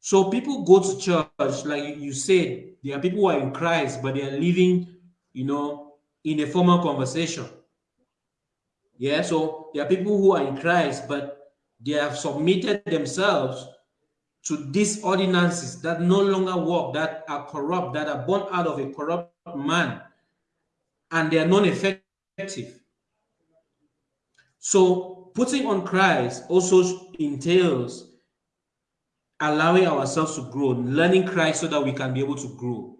Speaker 1: So people go to church, like you said, there are people who are in Christ, but they are living, you know, in a formal conversation. Yeah, so there are people who are in Christ, but they have submitted themselves to these ordinances that no longer work, that are corrupt, that are born out of a corrupt man, and they are non-effective. So putting on Christ also entails allowing ourselves to grow, learning Christ so that we can be able to grow.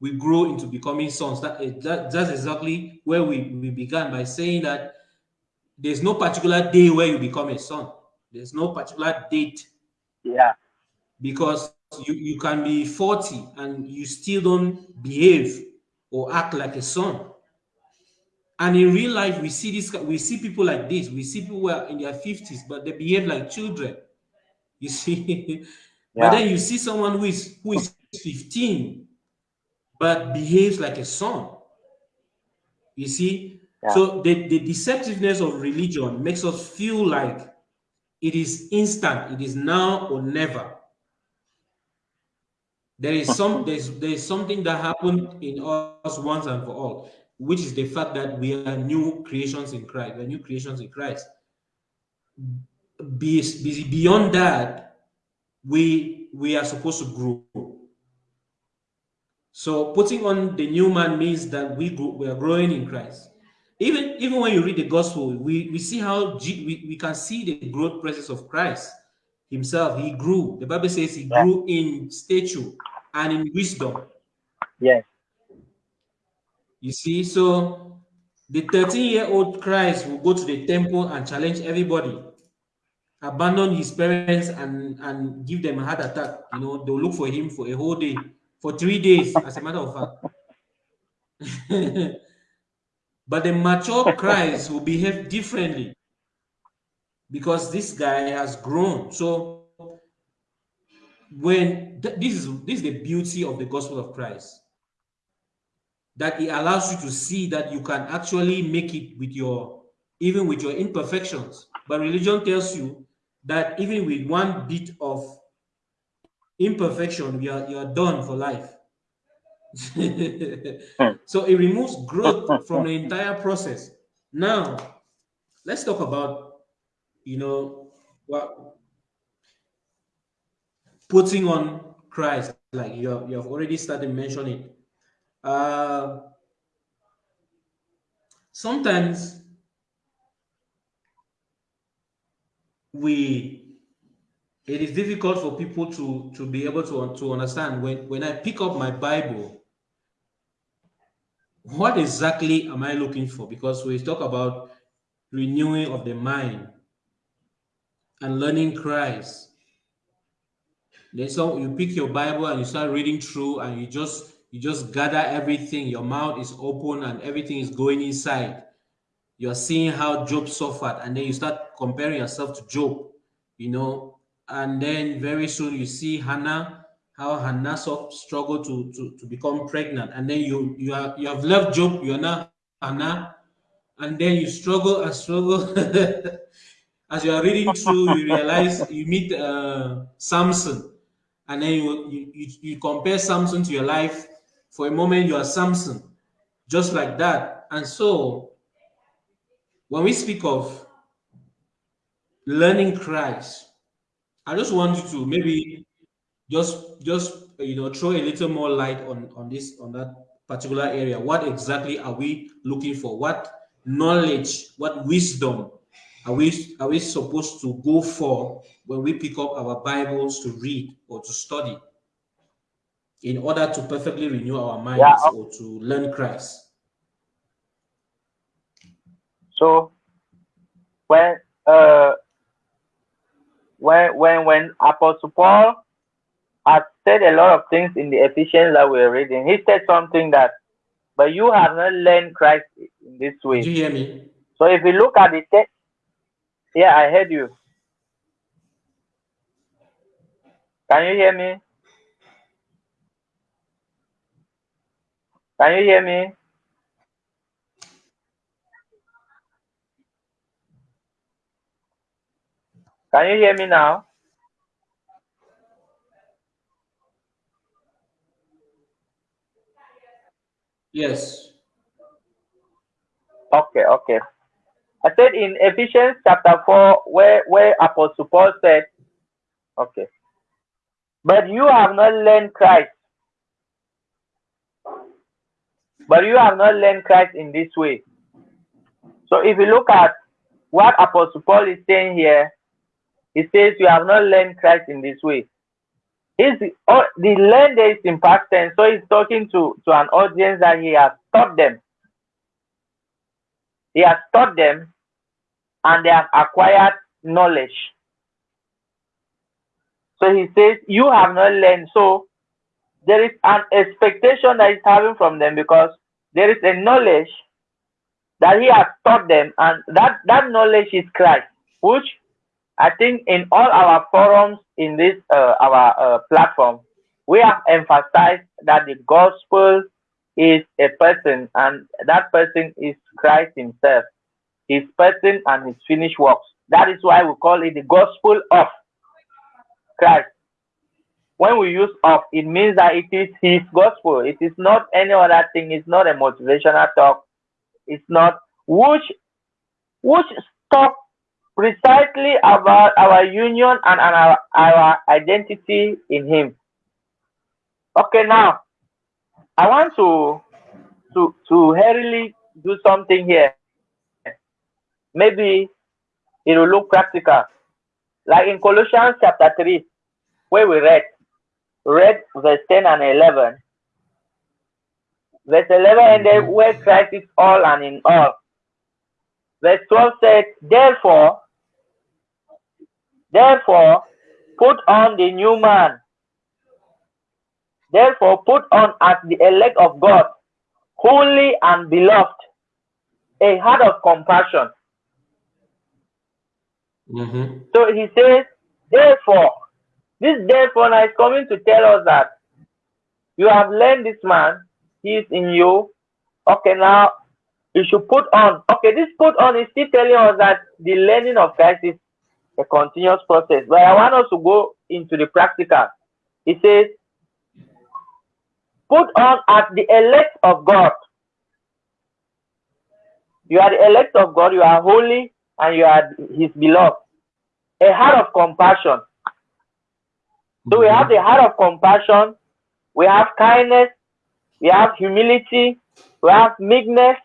Speaker 1: We grow into becoming sons. That, that that's exactly where we, we began by saying that there's no particular day where you become a son. There's no particular date.
Speaker 3: Yeah.
Speaker 1: Because you, you can be 40 and you still don't behave or act like a son. And in real life, we see this, we see people like this. We see people who are in their 50s, but they behave like children. You see, yeah. but then you see someone who is who is 15, but behaves like a son. You see, yeah. so the, the deceptiveness of religion makes us feel like it is instant, it is now or never. There is some there's there's something that happened in us once and for all, which is the fact that we are new creations in Christ. We're new creations in Christ. Be, be, beyond that, we we are supposed to grow. So putting on the new man means that we grow, we are growing in Christ. Even even when you read the gospel, we, we see how G, we, we can see the growth process of Christ himself. He grew. The Bible says he grew in stature and in wisdom.
Speaker 3: Yes.
Speaker 1: You see, so the 13-year-old Christ will go to the temple and challenge everybody, abandon his parents and, and give them a heart attack. You know, they'll look for him for a whole day, for three days, as a matter of fact. but the mature Christ will behave differently because this guy has grown. So when th this is this is the beauty of the gospel of Christ that it allows you to see that you can actually make it with your even with your imperfections but religion tells you that even with one bit of imperfection you are you are done for life. So it removes growth from the entire process. Now let's talk about you know what putting on Christ, like you have, you have already started mentioning. Uh, sometimes we it is difficult for people to to be able to to understand when when I pick up my Bible what exactly am I looking for because we talk about renewing of the mind and learning Christ then so you pick your Bible and you start reading through and you just you just gather everything. Your mouth is open and everything is going inside. You're seeing how Job suffered, and then you start comparing yourself to Job, you know, and then very soon you see Hannah, how Hannah struggled to, to, to become pregnant, and then you you have you have left Job, you're now Hannah, and then you struggle and struggle. As you are reading through, you realize you meet uh, Samson, and then you, you, you compare Samson to your life. For a moment, you are Samson, just like that. And so, when we speak of learning Christ, I just want you to maybe just just you know throw a little more light on on this on that particular area. What exactly are we looking for? What knowledge? What wisdom are we are we supposed to go for when we pick up our bibles to read or to study in order to perfectly renew our minds yeah. or to learn christ
Speaker 3: so when uh when when when apostle paul had said a lot of things in the ephesians that we are reading he said something that but you have not learned christ in this way
Speaker 1: do you hear me
Speaker 3: so if you look at the text yeah, I heard you. Can you hear me? Can you hear me? Can you hear me now?
Speaker 1: Yes.
Speaker 3: Okay, okay. I said in Ephesians chapter 4, where, where Apostle Paul said, okay, but you have not learned Christ. But you have not learned Christ in this way. So if you look at what Apostle Paul is saying here, he says you have not learned Christ in this way. Is oh, the learn is in past tense, so he's talking to, to an audience that he has taught them. He has taught them and they have acquired knowledge. So he says, You have not learned. So there is an expectation that he's having from them because there is a knowledge that he has taught them, and that, that knowledge is Christ, which I think in all our forums in this uh, our uh, platform, we have emphasized that the gospel is a person, and that person is Christ Himself, His person and His finished works. That is why we call it the gospel of Christ. When we use of, it means that it is His gospel. It is not any other thing. It's not a motivational talk. It's not which which talk precisely about our union and, our, our identity in Him. Okay, now I want to to to hurriedly do something here. Maybe it will look practical. Like in Colossians chapter 3, where we read, read verse 10 and 11. Verse 11 ended where Christ is all and in all. Verse 12 said, Therefore, therefore, put on the new man. Therefore, put on as the elect of God, holy and beloved, a heart of compassion.
Speaker 1: Mm-hmm.
Speaker 3: So he says, therefore, this therefore now is coming to tell us that you have learned this man, he is in you. Okay, now you should put on. Okay, this put on is still telling us that the learning of Christ is a continuous process. But I want us to go into the practical. He says, put on as the elect of God. You are the elect of God, you are holy, and you are his beloved. A heart of compassion. So we have the heart of compassion, we have kindness, we have humility, we have meekness,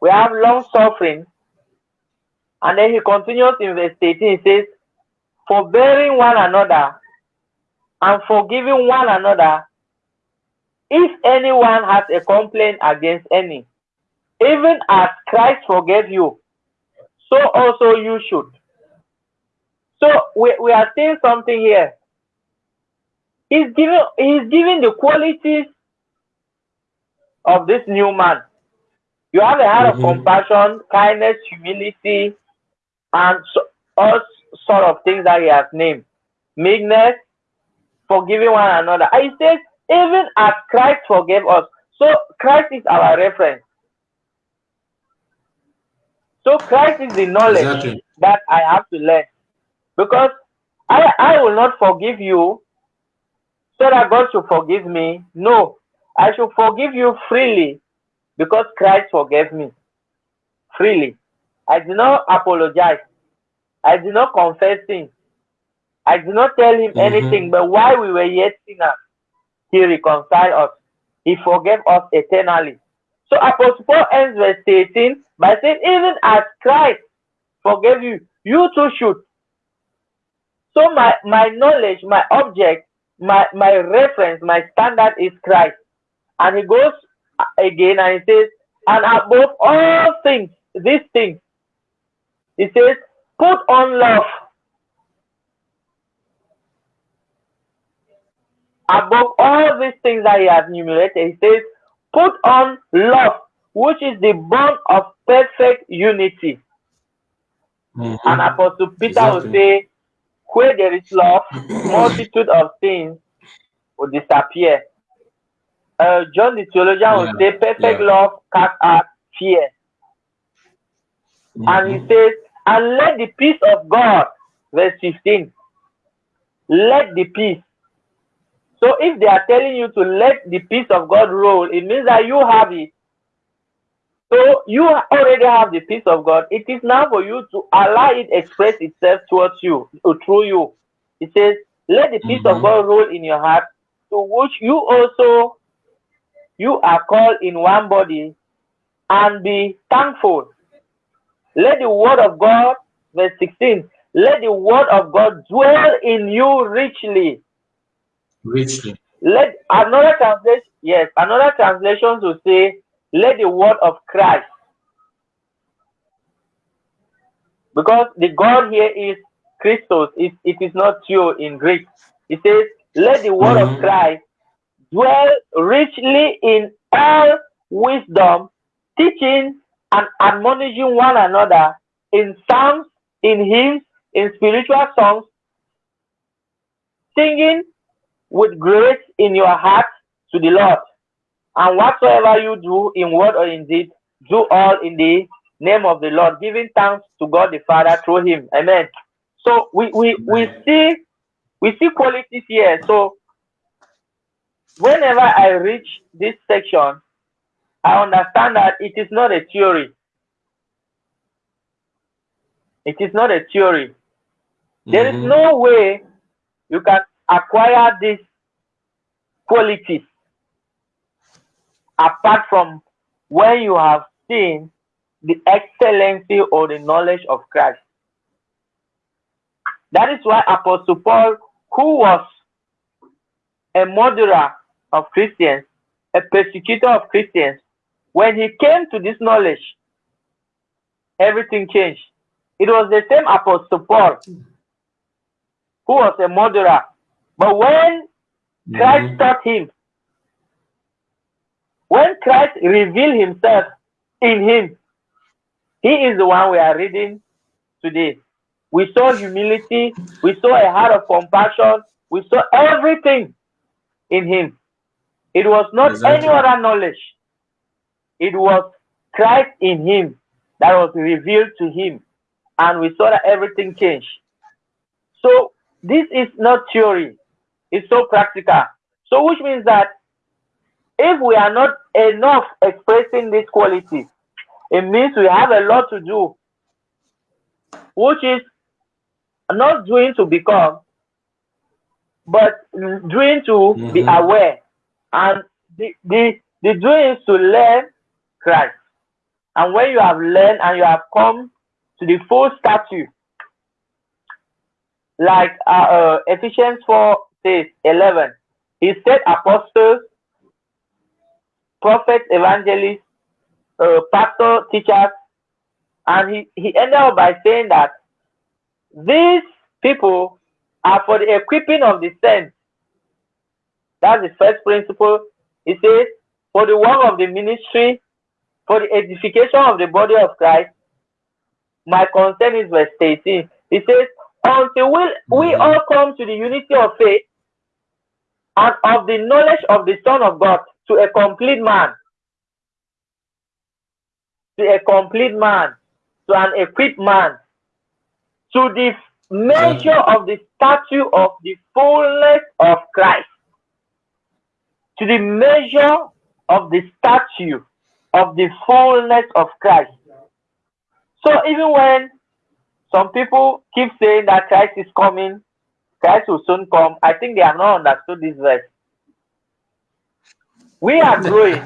Speaker 3: we have long suffering. And then he continues in verse 18, he says, Forbearing one another and forgiving one another, if anyone has a complaint against any, even as Christ forgave you, so also you should. So we, we are seeing something here. He's giving he's giving the qualities of this new man. You have a heart
Speaker 1: Mhm.
Speaker 3: of compassion, kindness, humility, and so, all sort of things that he has named. Meekness, forgiving one another. He says, even as Christ forgave us. So Christ is our reference. So Christ is the knowledge
Speaker 1: Exactly.
Speaker 3: that I have to learn. Because I, I will not forgive you so that God should forgive me. No, I should forgive you freely because Christ forgave me freely. I do not apologize. I did not confess sin. I did not tell him
Speaker 1: Mhm.
Speaker 3: anything, but while we were yet sinners, he reconciled us. He forgave us eternally. So Apostle Paul ends verse 18 by saying, even as Christ forgave you, you too should. So my, my knowledge, my object, my, my reference, my standard is Christ. And he goes again and he says, and above all things, these things, he says, put on love. Above all these things that he has enumerated, he says, put on love, which is the bond of perfect unity.
Speaker 1: Mhm.
Speaker 3: And Apostle Peter will say, where there is love, multitude of sins will disappear. Uh, John the theologian will say, perfect
Speaker 1: yeah.
Speaker 3: love casts out fear. And he
Speaker 1: Mhm.
Speaker 3: says, and let the peace of God, verse 15, let the peace. So if they are telling you to let the peace of God roll, it means that you have it. So you already have the peace of God. It is now for you to allow it express itself towards you, or through you. It says, let the peace of
Speaker 1: Mhm.
Speaker 3: God roll in your heart, to which you also you are called in one body, and be thankful. Let the word of God, verse 16, let the word of God dwell in you richly.
Speaker 1: Richly.
Speaker 3: Let another translation, yes, another translation to say, let the word of Christ because the God here is Christos. It, it is not you in Greek. It says, let the word
Speaker 1: Mhm.
Speaker 3: of Christ dwell richly in all wisdom, teaching and admonishing one another in psalms, in hymns, in spiritual songs, singing with grace in your heart to the Lord. And whatsoever you do in word or in deed, do all in the name of the Lord, giving thanks to God the Father through him. Amen. So we, we, we see we see qualities here. So whenever I reach this section, I understand that it is not a theory. It is not a theory. There is
Speaker 1: Mhm.
Speaker 3: no way you can acquire these qualities apart from when you have seen the excellency or the knowledge of Christ. That is why Apostle Paul, who was a murderer of Christians, a persecutor of Christians, when he came to this knowledge, everything changed. It was the same Apostle Paul who was a murderer. But when Christ
Speaker 1: Mhm.
Speaker 3: taught him, when Christ revealed himself in him, he is the one we are reading today. We saw humility, we saw a heart of compassion, we saw everything in him. It was not
Speaker 1: Exactly.
Speaker 3: any other knowledge, it was Christ in him that was revealed to him, and we saw that everything changed. So, this is not theory, it's so practical. So, which means that if we are not enough expressing these qualities, it means we have a lot to do, which is not doing to become, but doing to be
Speaker 1: Mhm.
Speaker 3: aware. And the, the, the doing is to learn Christ. And when you have learned and you have come to the full stature, like uh, uh, Ephesians 4 says, 11, he said apostles, prophets, evangelists, uh, pastor, teachers, and he, he ended up by saying that these people are for the equipping of the saints. That's the first principle. He says, for the work of the ministry, for the edification of the body of Christ. My concern is verse 18. He says, until we, we
Speaker 1: Mhm.
Speaker 3: all come to the unity of faith and of the knowledge of the Son of God to a complete man. To a complete man, to an equipped man, to the measure of the statue of the fullness of Christ, to the measure of the statue of the fullness of Christ. So even when some people keep saying that Christ is coming, Christ will soon come, I think they have not understood this verse. We are growing.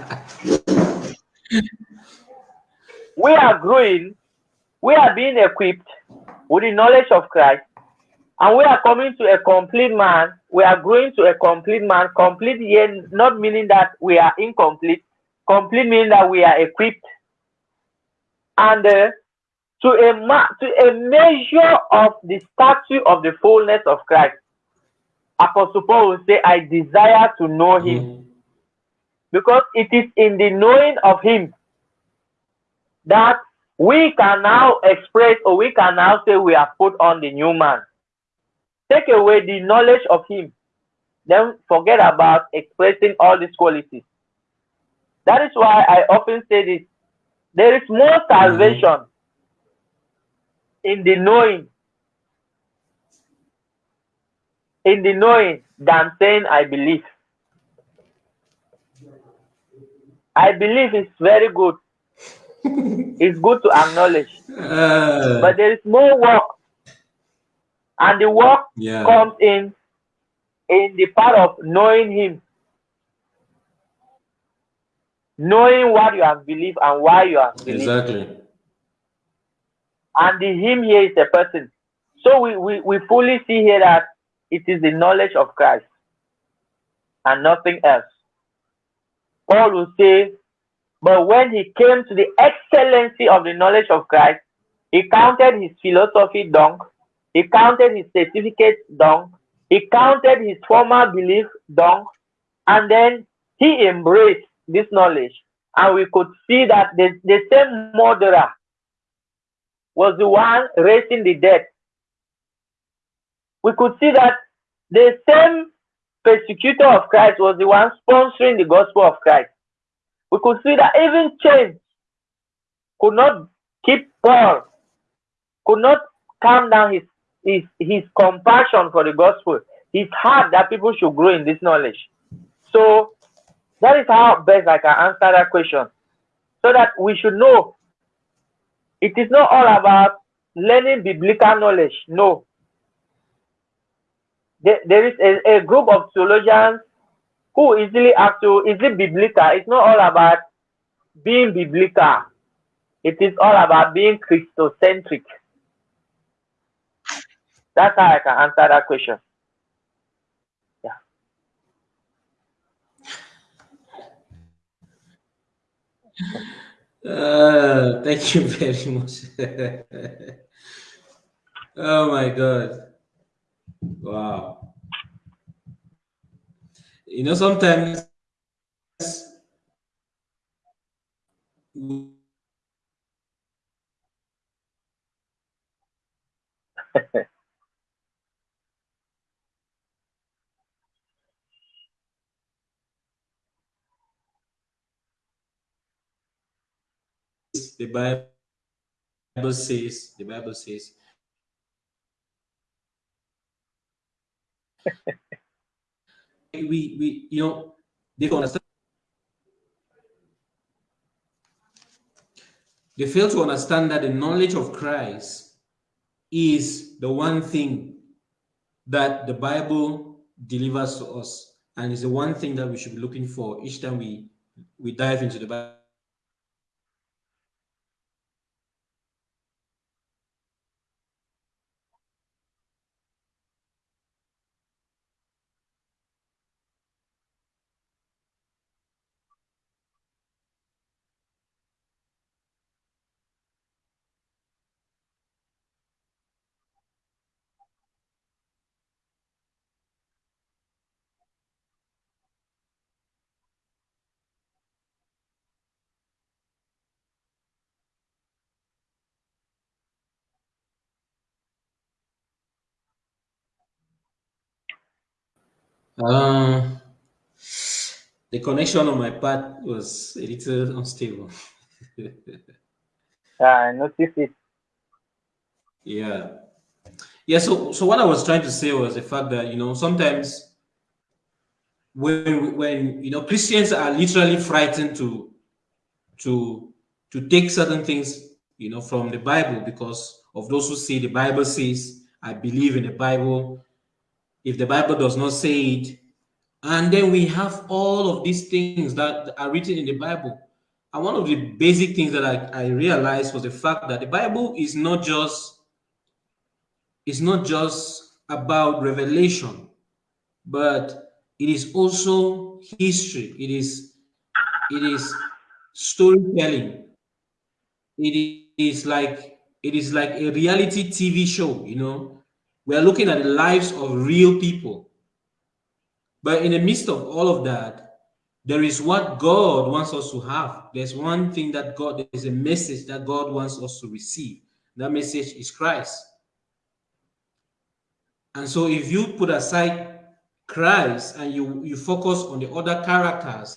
Speaker 3: we are growing. We are being equipped with the knowledge of Christ. And we are coming to a complete man. We are growing to a complete man. Complete here, not meaning that we are incomplete. Complete meaning that we are equipped. And uh, to a to a measure of the statue of the fullness of Christ. Apostle Paul will say, I desire to know him.
Speaker 1: Mhm.
Speaker 3: Because it is in the knowing of him that we can now express or we can now say we have put on the new man. Take away the knowledge of him, then forget about expressing all these qualities. That is why I often say this there is more salvation in the knowing, in the knowing than saying I believe. I believe it's very good. It's good to acknowledge.
Speaker 1: Uh,
Speaker 3: But there is more work. And the work
Speaker 1: yeah.
Speaker 3: comes in in the part of knowing him. Knowing what you have believed and why you have believed.
Speaker 1: Exactly.
Speaker 3: And the him here is a person. So we, we, we fully see here that it is the knowledge of Christ and nothing else. Paul will say, but when he came to the excellency of the knowledge of Christ, He counted his philosophy dung. He counted his certificate dung. He counted his former belief dung. And then he embraced this knowledge. And we could see that the, the same murderer was the one raising the dead. We could see that the same persecutor of Christ was the one sponsoring the gospel of Christ. We could see that even chains could not keep Paul, could not calm down his, his, his compassion for the gospel, his heart that people should grow in this knowledge. So that is how best I can answer that question. So that we should know it is not all about learning biblical knowledge. No. There, there is a, a group of theologians who easily ask to, is it biblical? It's not all about being biblical. It is all about being Christocentric. That's how I can answer that question. Yeah.
Speaker 1: Uh, thank you very much. oh my God. Wow. You know, sometimes the Bible says, the Bible says, we, we, you know, they don't understand. They fail to understand that the knowledge of Christ is the one thing that the Bible delivers to us, and is the one thing that we should be looking for each time we we dive into the Bible. Uh, the connection on my part was a little unstable.
Speaker 3: yeah, I noticed it.
Speaker 1: Yeah. Yeah, so so what I was trying to say was the fact that you know sometimes when when you know Christians are literally frightened to to to take certain things you know from the Bible because of those who say the Bible says I believe in the Bible if the Bible does not say it. And then we have all of these things that are written in the Bible. And one of the basic things that I, I realized was the fact that the Bible is not just it's not just about revelation, but it is also history. It is it is storytelling. It is like it is like a reality TV show, you know, we are looking at the lives of real people. But in the midst of all of that, there is what God wants us to have. There's one thing that God, there's a message that God wants us to receive. That message is Christ. And so if you put aside Christ and you, you focus on the other characters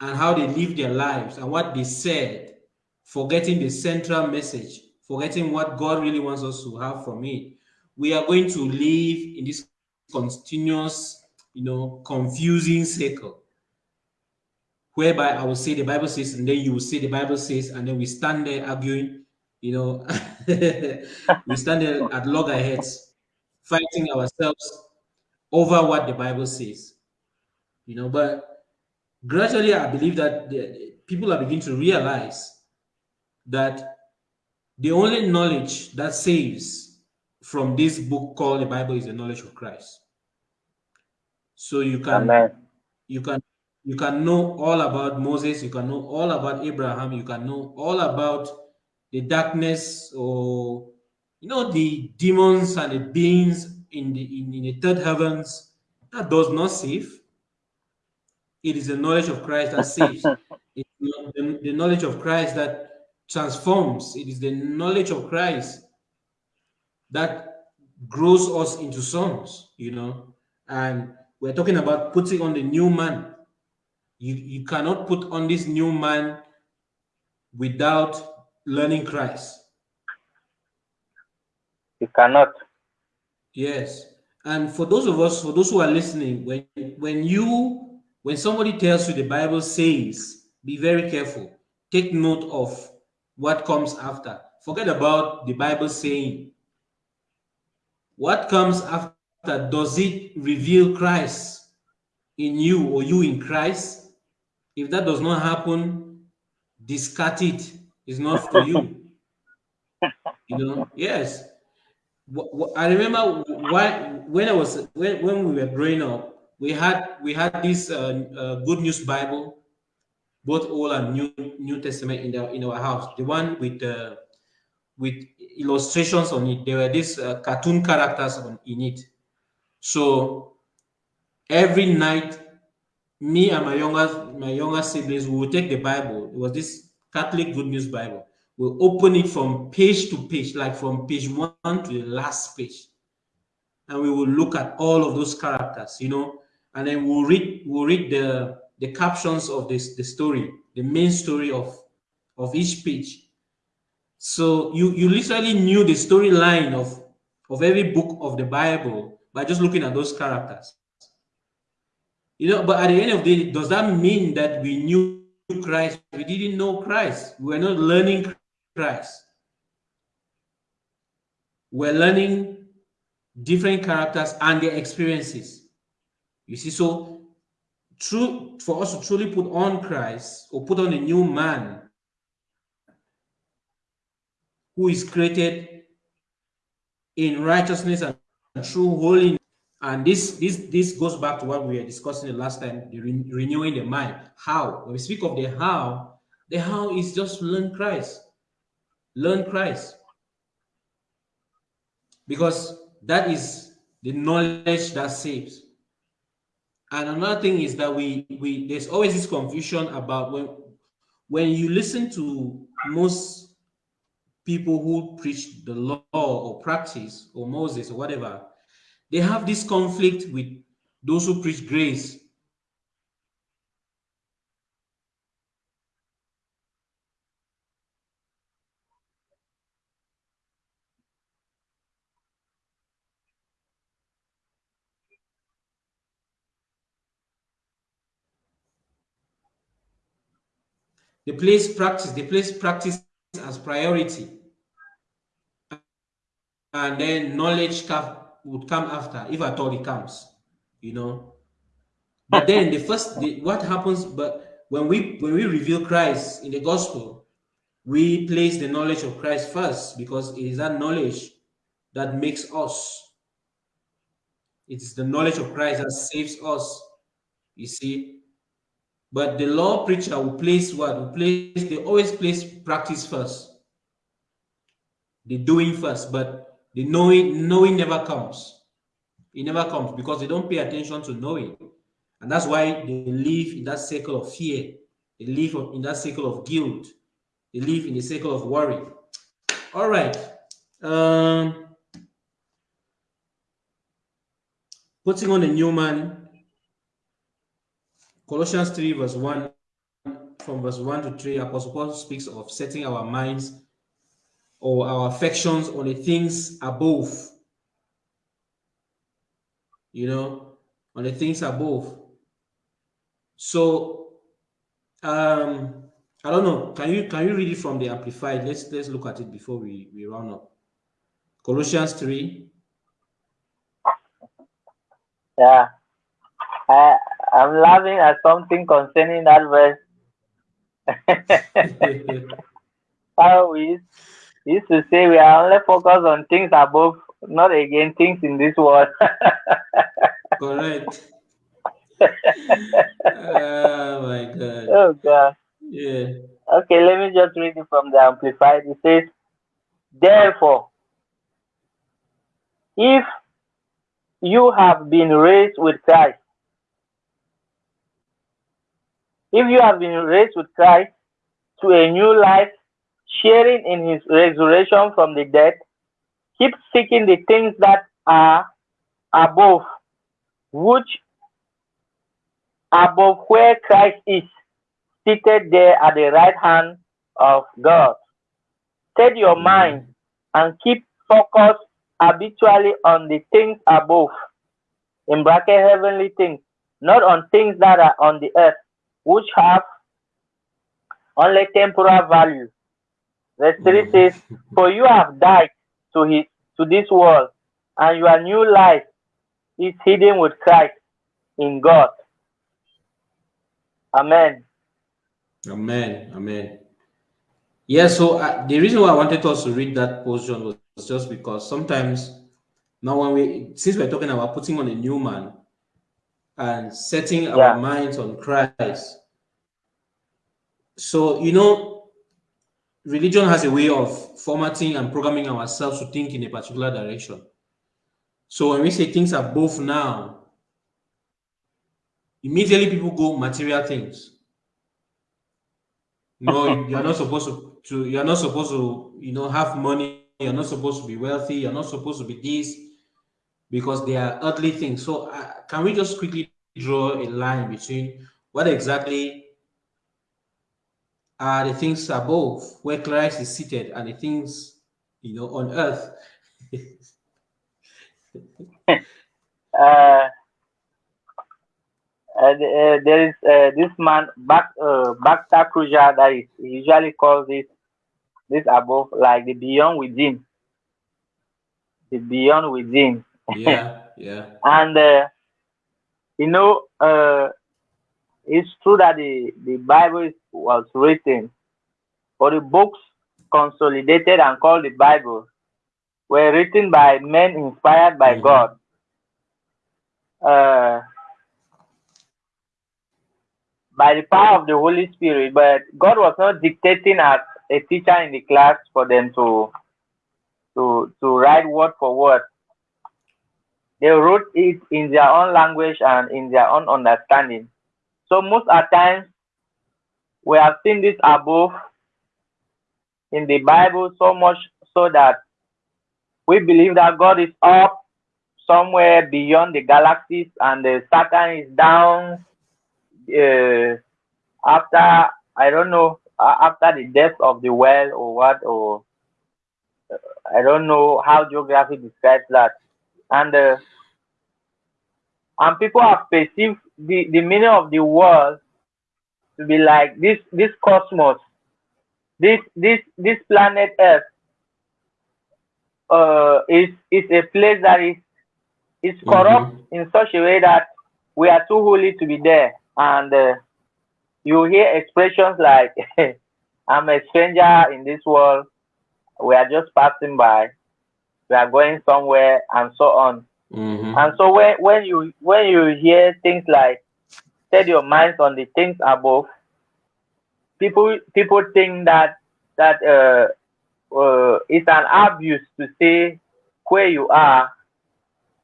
Speaker 1: and how they live their lives and what they said, forgetting the central message, forgetting what God really wants us to have from it, we are going to live in this continuous, you know, confusing circle. Whereby I will say the Bible says, and then you will say the Bible says, and then we stand there arguing, you know, we stand there at loggerheads, fighting ourselves over what the Bible says. You know, but gradually I believe that the, people are beginning to realize that the only knowledge that saves from this book called the Bible is the knowledge of Christ. So you can Amen. you can you can know all about Moses, you can know all about Abraham, you can know all about the darkness or you know the demons and the beings in the in, in the third heavens that does not save it is the knowledge of christ that saves it's the, the knowledge of christ that transforms it is the knowledge of christ that grows us into sons you know and we're talking about putting on the new man you you cannot put on this new man without learning christ
Speaker 3: You cannot.
Speaker 1: Yes. And for those of us, for those who are listening, when when you when somebody tells you the Bible says, be very careful. Take note of what comes after. Forget about the Bible saying. What comes after? Does it reveal Christ in you or you in Christ? If that does not happen, discard it. It's not for you. you know, yes. I remember why when I was when, when we were growing up, we had we had this uh, uh, Good News Bible, both Old and New New Testament in the in our house. The one with uh, with illustrations on it. There were these uh, cartoon characters on in it. So every night, me and my younger my younger siblings we would take the Bible. It was this Catholic Good News Bible we'll open it from page to page, like from page one to the last page. And we will look at all of those characters, you know, and then we'll read we'll read the the captions of this the story, the main story of of each page. So you you literally knew the storyline of of every book of the Bible by just looking at those characters. You know, but at the end of the day, does that mean that we knew Christ? We didn't know Christ. We were not learning Christ. We're learning different characters and their experiences. You see, so true for us to truly put on Christ or put on a new man who is created in righteousness and true holiness. And this this this goes back to what we were discussing the last time, the re renewing the mind. How? When we speak of the how, the how is just learn Christ learn Christ. Because that is the knowledge that saves. And another thing is that we we there's always this confusion about when when you listen to most people who preach the law or practice or Moses or whatever, they have this conflict with those who preach grace They place practice, they place practice as priority. And then knowledge would come after, if at all it comes, you know. But then the first, the, what happens, but when we when we reveal Christ in the gospel, we place the knowledge of Christ first because it is that knowledge that makes us. It's the knowledge of Christ that saves us. You see, but the law preacher will place what? Will place, they always place practice first. The doing first, but the knowing, knowing never comes. It never comes because they don't pay attention to knowing. And that's why they live in that circle of fear. They live in that circle of guilt. They live in the circle of worry. All right. Um, putting on a new man Colossians 3, verse 1, from verse 1 to 3, Apostle Paul speaks of setting our minds or our affections on the things above. You know, on the things above. So, um, I don't know. Can you can you read it from the Amplified? Let's let's look at it before we we round up. Colossians three.
Speaker 3: Yeah. I I'm laughing at something concerning that verse. How we used to say we are only focused on things above, not again things in this world.
Speaker 1: Correct. oh my God.
Speaker 3: Oh God.
Speaker 1: Yeah.
Speaker 3: Okay, let me just read it from the Amplified. It says, Therefore, if you have been raised with Christ, if you have been raised with Christ to a new life, sharing in his resurrection from the dead, keep seeking the things that are above, which above where Christ is, seated there at the right hand of God. Set your mind and keep focused habitually on the things above, in bracket heavenly things, not on things that are on the earth, which have only temporal value. Verse 3 says, For you have died to his to this world, and your new life is hidden with Christ in God. Amen.
Speaker 1: Amen. Amen. Yeah, so uh, the reason why I wanted us to read that portion was just because sometimes now when we since we're talking about putting on a new man and setting
Speaker 3: Yeah.
Speaker 1: our minds on Christ. So you know, religion has a way of formatting and programming ourselves to think in a particular direction. So when we say things are both now, immediately people go material things. No, you're not supposed to, to you're not supposed to, you know, have money, you're not supposed to be wealthy, you're not supposed to be this because they are earthly things. So uh, can we just quickly draw a line between what exactly are the things above where Christ is seated and the things you know on earth?
Speaker 3: Uh, uh, there is uh, this man, back uh, Kruger, that is usually calls this this above, like the beyond within, the beyond within.
Speaker 1: Yeah, yeah.
Speaker 3: And uh, you know, uh, it's true that the the Bible was written, or the books consolidated and called the Bible were written by men inspired by
Speaker 1: Mhm.
Speaker 3: God. Uh, by the power of the Holy Spirit, but God was not dictating as a teacher in the class for them to to to write word for word. They wrote it in their own language and in their own understanding. So most at times we have seen this above in the Bible so much so that we believe that God is up somewhere beyond the galaxies and the Satan is down uh, after I don't know after the depth of the well or what or uh, I don't know how geography describes that and uh, and people have perceived the, the meaning of the world to be like this this cosmos this this this planet earth uh, is is a place that is is corrupt in such a way that we are too holy to be there. And uh, you hear expressions like i'm a stranger in this world. We are just passing by we are going somewhere and so on.
Speaker 1: Mhm.
Speaker 3: and so when, when you when you hear things like set your minds on the things above people people think that that uh, uh, it's an abuse to say where you are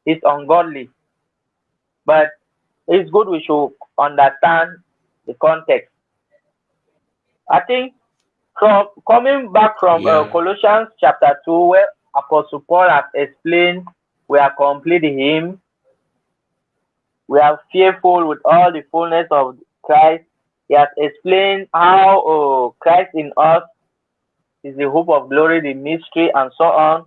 Speaker 3: is ungodly. But it's good we should understand the context. I think from coming back from uh, colossians chapter 2 where apostle paul has explained we are complete in him. We are fearful with all the fullness of christ. He has explained how uh, christ in us is the hope of glory the mystery and so on.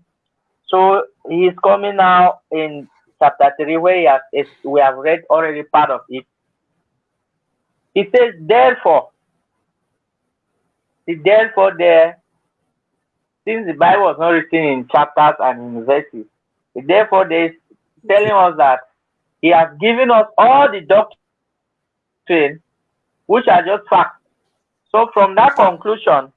Speaker 3: So he is coming now in chapter 3 where he has, we have read already part of it. He says therefore the therefore there since the bible was not written in chapters and in verses the therefore there is telling us that he has given us all the doctrine which are just facts so from that conclusion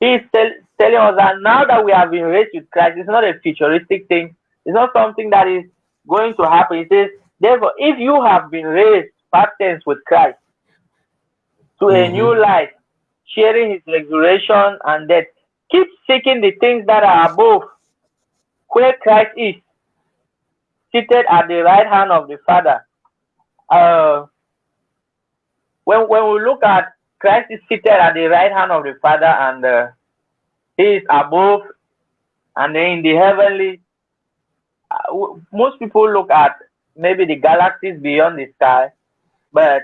Speaker 3: he is tell, telling us that now that we have been raised with christ it's not a futuristic thing it's not something that is going to happen he says therefore if you have been raised past tense with christ to a
Speaker 1: Mhm.
Speaker 3: new life sharing his resurrection and death. Keep seeking the things that are above, where Christ is, seated at the right hand of the Father. Uh, when, when we look at Christ is seated at the right hand of the Father and uh, he is above and in the heavenly uh, most people look at maybe the galaxies beyond the sky but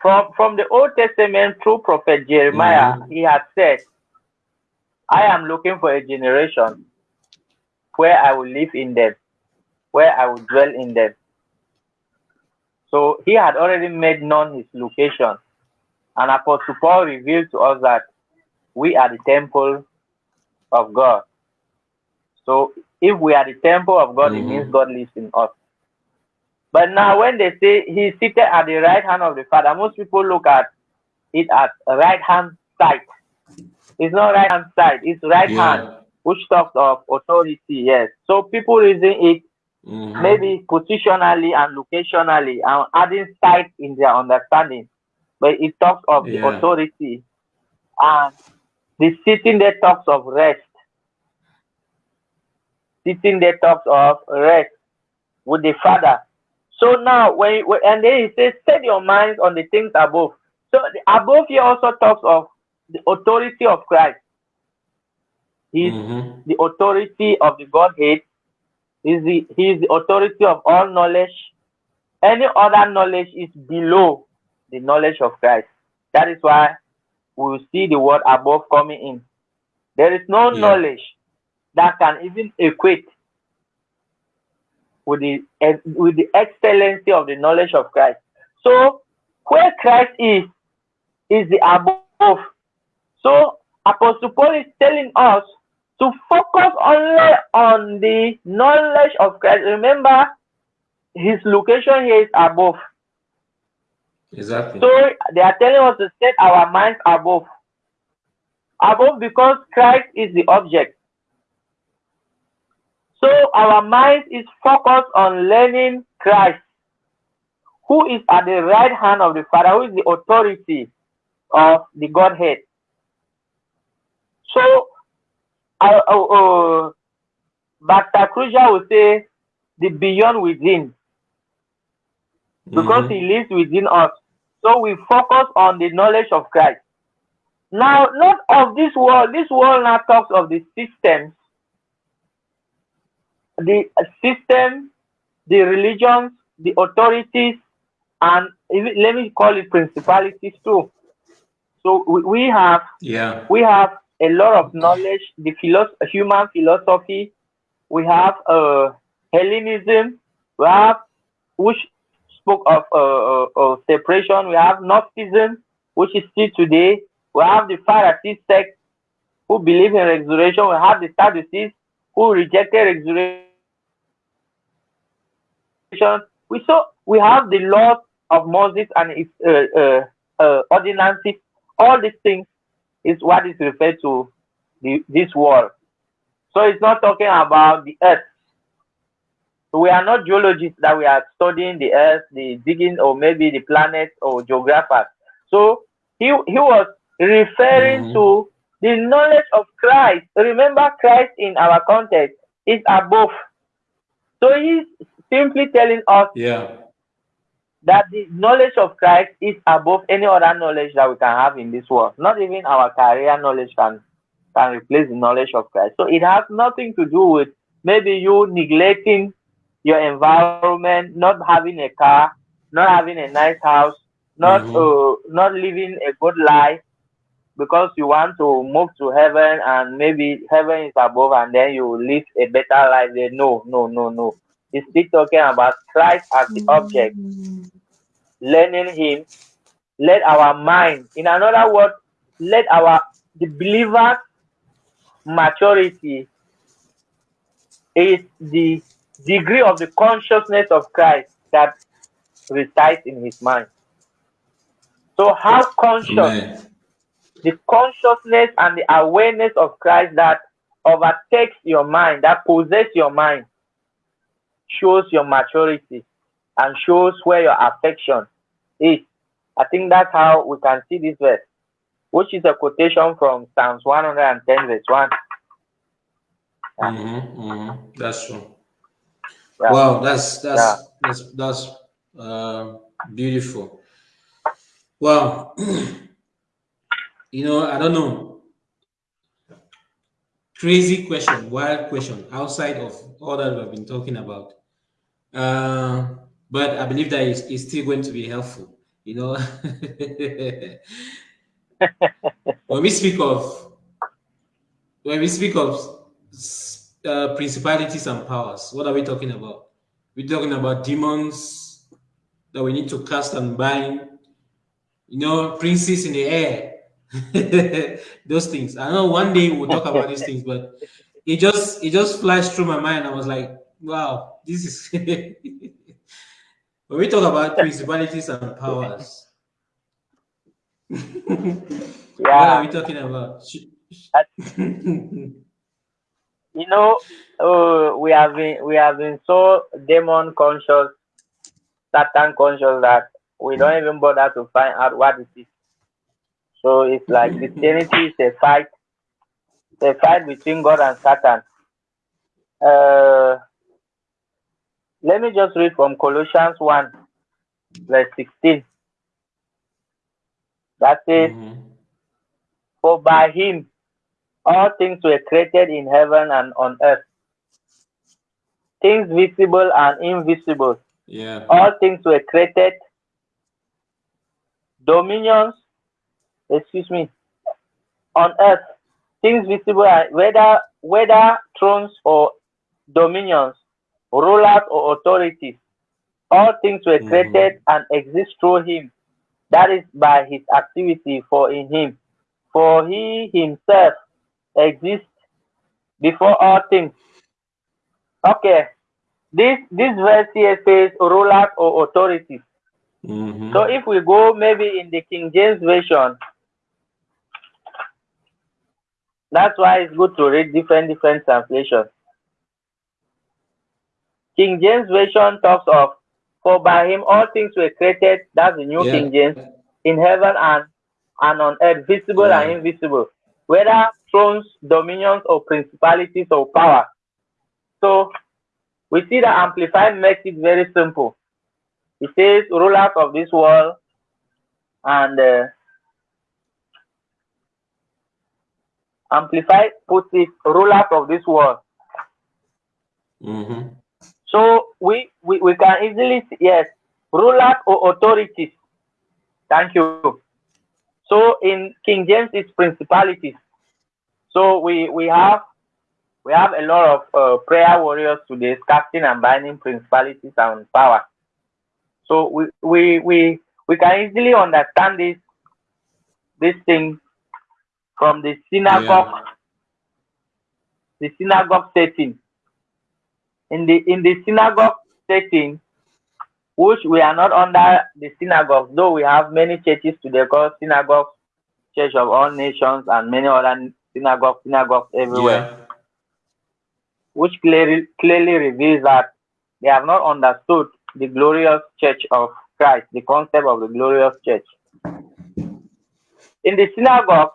Speaker 3: from from the old testament through prophet jeremiah mm -hmm. he had said i am looking for a generation where i will live in them where i will dwell in them so he had already made known his location and apostle paul revealed to us that we are the temple of god so if we are the temple of God, mm -hmm. it means mm-hmm. God lives in us. But now when they say he's seated at the right hand of the Father, most people look at it as right hand side. It's not right hand side, it's right yeah. hand, which talks of authority, yes. So people using it mm -hmm. maybe positionally and locationally and adding side in their understanding. But it talks of yeah. the authority. And the sitting there talks of rest sitting there talks of rest with the Father. So now, when, and then he says, set your minds on the things above. So the above here also talks of the authority of Christ. He's mm -hmm. the authority of the Godhead. He's the, he is the authority of all knowledge. Any other knowledge is below the knowledge of Christ. That is why we will see the word above coming in. There is no yeah. knowledge that can even equate with the with the excellency of the knowledge of Christ. So where Christ is is the above. So Apostle Paul is telling us to focus only on the knowledge of Christ. Remember, his location here is above.
Speaker 1: Exactly.
Speaker 3: So they are telling us to set our minds above. Above because Christ is the object. So our mind is focused on learning Christ, who is at the right hand of the Father, who is the authority of the Godhead. So, uh, uh, uh. Kruger will say the beyond within, because mm -hmm. he lives within us. So we focus on the knowledge of Christ. Now, not of this world. This world now talks of the systems the system, the religions, the authorities, and let me call it principalities too. So we, we have
Speaker 1: yeah
Speaker 3: we have a lot of knowledge, the philosophy, human philosophy. We have uh, Hellenism. We have which spoke of uh, uh, separation. We have Gnosticism, which is still today. We have the Pharisees sect who believe in resurrection. We have the Sadducees who rejected resurrection we saw we have the laws of Moses and its uh, uh, uh, ordinances. All these things is what is referred to the, this world. So it's not talking about the earth. So we are not geologists that we are studying the earth, the digging, or maybe the planets or geographers. So he, he was referring mm -hmm. to the knowledge of Christ. Remember, Christ in our context is above. So he's simply telling us
Speaker 1: yeah.
Speaker 3: That the knowledge of Christ is above any other knowledge that we can have in this world. Not even our career knowledge can can replace the knowledge of Christ. So it has nothing to do with maybe you neglecting your environment, not having a car, not having a nice house, not mm -hmm. uh, not living a good life because you want to move to heaven and maybe heaven is above and then you live a better life there. No, no, no, no is still talking about Christ as the object, learning Him. Let our mind, in another word, let our the believer's maturity is the degree of the consciousness of Christ that resides in his mind. So, how conscious Amen. the consciousness and the awareness of Christ that overtakes your mind, that possesses your mind, shows your maturity and shows where your affection is. I think that's how we can see this verse. which is a quotation from Psalms 110, verse 1.
Speaker 1: Yeah. Mm-hmm, mm-hmm. That's true.
Speaker 3: Yeah.
Speaker 1: Wow, that's that's yeah. that's that's uh, beautiful. Wow, you know, I don't know. Crazy question, wild question, outside of all that we've been talking about. Uh, but I believe that it's, it's still going to be helpful. You know, when we speak of when we speak of uh, principalities and powers, what are we talking about? We're talking about demons that we need to cast and bind. You know, princes in the air. Those things. I know one day we'll talk about these things, but it just it just flashed through my mind. I was like, wow, this is when we talk about principalities and powers. yeah. What are we talking about?
Speaker 3: you know, uh, we have been we have been so demon conscious, Satan conscious that we don't even bother to find out what it is. So it's like Christianity is a fight, a fight between God and Satan. Uh, let me just read from Colossians 1, verse 16. That says, mm -hmm. For by him all things were created in heaven and on earth, things visible and invisible.
Speaker 1: Yeah.
Speaker 3: All things were created, dominions, excuse me, on earth, things visible, whether whether thrones or dominions, rulers or authorities. All things were mm-hmm. created mm -hmm. and exist through him. That is by his activity for in him. For he himself exists before all things. Okay. This this verse here says rulers or authorities. Mm -hmm. So if we go maybe in the King James Version, that's why it's good to read different different translations. King James Version talks of for by him all things were created, that's the New yeah. King James, in heaven and and on earth, visible yeah. and invisible, whether thrones, dominions, or principalities or power. So we see that Amplified makes it very simple. It says rulers of this world and uh, Amplified puts it rulers of this world.
Speaker 1: Mm -hmm.
Speaker 3: So we, we, we can easily, see, yes, rulers or authorities. Thank you. So in King James, it's principalities. So we, we have we have a lot of uh, prayer warriors today casting and binding principalities and power. So we, we, we, we can easily understand this, this thing from the synagogue, yeah. the synagogue setting. In the, in the synagogue setting, which we are not under the synagogue, though we have many churches today called synagogue, church of all nations, and many other synagogues, synagogues everywhere, yeah. which clearly, clearly reveals that they have not understood the glorious church of Christ, the concept of the glorious church. In the synagogue,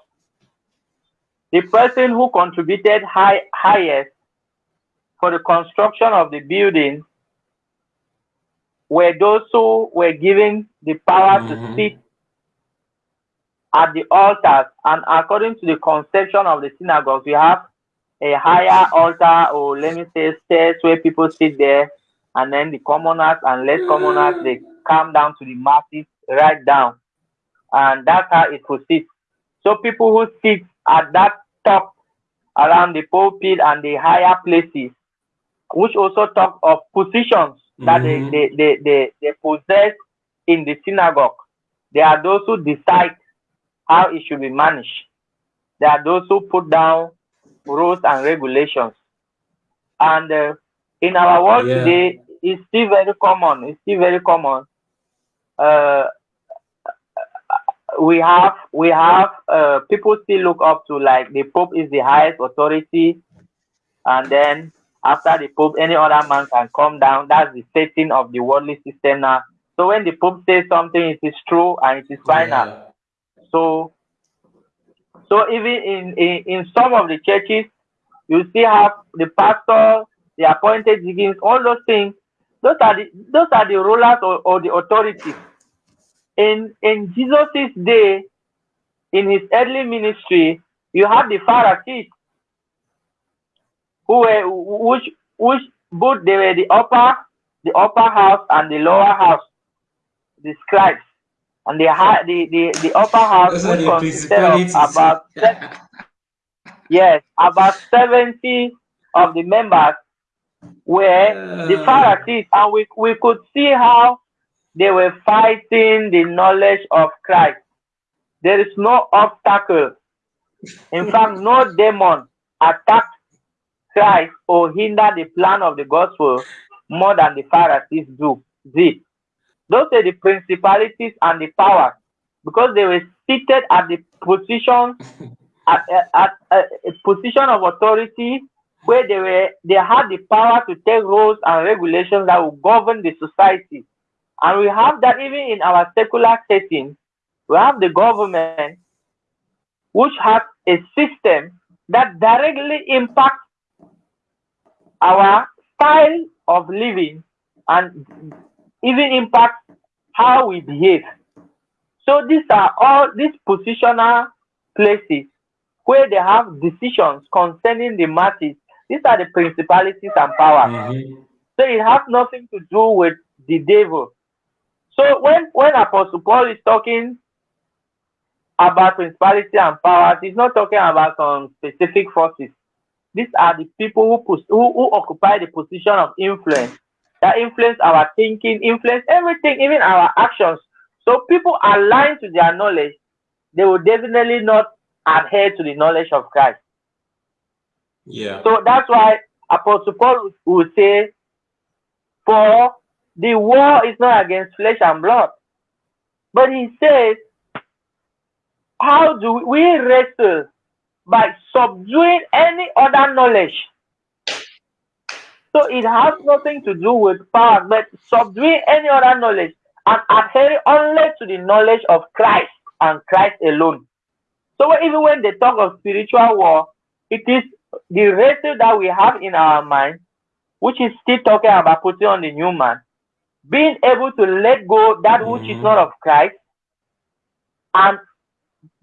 Speaker 3: the person who contributed high, highest for the construction of the building were those who were given the power mm -hmm. to mm-hmm. sit at the altars. And according to the conception of the synagogue, we have a higher altar, or let me say, stairs where people sit there, and then the commoners and less commoners they come down to the masses right down, and that's how it proceeds. So people who sit at that top around the pulpit and the higher places, which also talk of positions that mm-hmm. they, they, they, they, possess in the synagogue. They are those who decide how it should be managed. They are those who put down rules and regulations. And uh, in our world yeah. today, it's still very common. It's still very common. Uh, we have we have uh, people still look up to like the Pope is the highest authority, and then after the Pope, any other man can come down. That's the setting of the worldly system now. So when the Pope says something, it is true and it is final. Yeah. So So even in, in, in some of the churches, you see have the pastor, the appointed deacons, all those things. Those are the those are the rulers or, or the authorities. In in Jesus's day, in his early ministry, you have the Pharisees, who were which which both they were the upper the upper house and the lower house, the scribes, and the high the the, the upper house which consisted of about yes about seventy of the members were uh, the Pharisees, and we we could see how they were fighting the knowledge of Christ. There is no obstacle. In fact, no demon attacked Christ or hinder the plan of the gospel more than the Pharisees do did. Those are the principalities and the powers because they were seated at the position at, at, at a position of authority where they were they had the power to take rules and regulations that would govern the society. And we have that even in our secular setting. We have the government which has a system that directly impacts our style of living and even impacts how we behave. So these are all these positional places where they have decisions concerning the masses. These are the principalities and powers. Mm -hmm. So it has nothing to do with the devil. So when when Apostle Paul is talking about principality and powers, he's not talking about some specific forces. These are the people who, who, who occupy the position of influence that influence our thinking, influence everything, even our actions. So people aligned to their knowledge, they will definitely not adhere to the knowledge of Christ.
Speaker 1: Yeah.
Speaker 3: So that's why Apostle Paul will say, For the war is not against flesh and blood. But he says, How do we wrestle by subduing any other knowledge. So it has nothing to do with power, but subduing any other knowledge and adhering only to the knowledge of Christ and Christ alone. So even when they talk of spiritual war, it is the wrestle that we have in our mind, which is still talking about putting on the new man, being able to let go that which is not mm. of Christ and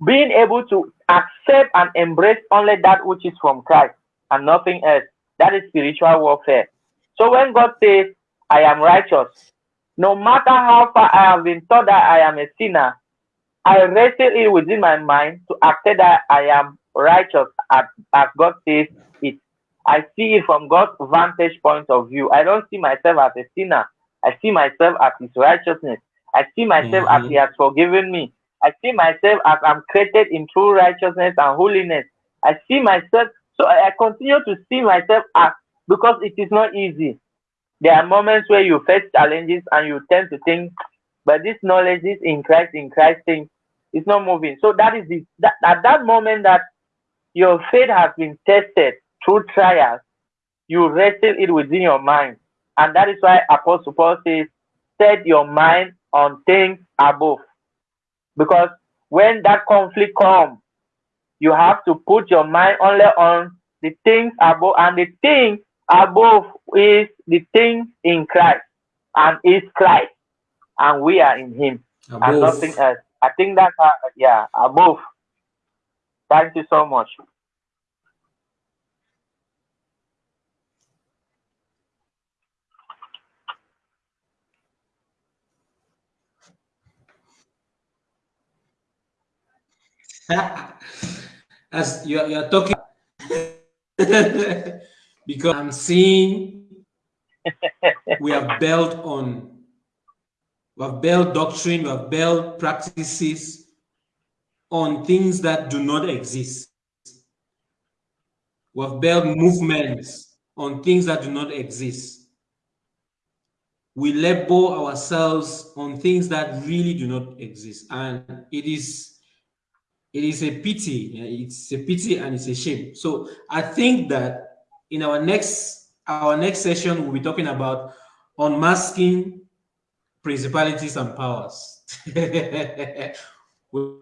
Speaker 3: being able to accept and embrace only that which is from Christ and nothing else. That is spiritual warfare. So when God says, I am righteous, no matter how far I have been taught that I am a sinner, I wrestle it within my mind to accept that I am righteous as, as God says it. I see it from God's vantage point of view. I don't see myself as a sinner. I see myself as his righteousness. I see myself mm -hmm. as mm-hmm. he has forgiven me. I see myself as I'm created in true righteousness and holiness. I see myself, so I continue to see myself as because it is not easy. There are moments where you face challenges and you tend to think, but this knowledge is in Christ, in Christ thing, it's not moving. So that is the that, at that moment that your faith has been tested through trials, you wrestle it within your mind. And that is why Apostle Paul says, set your mind on things above because when that conflict comes, you have to put your mind only on the things above, and the thing above is the thing in Christ, and is Christ, and we are in Him, above. and nothing else. I think that's uh, yeah above. Thank you so much.
Speaker 1: As you're, you're talking, because I'm seeing we have built on, we have built doctrine, we have built practices on things that do not exist. We have built movements on things that do not exist. We label ourselves on things that really do not exist. And it is it is a pity. It's a pity and it's a shame. So I think that in our next our next session, we'll be talking about unmasking principalities and powers. we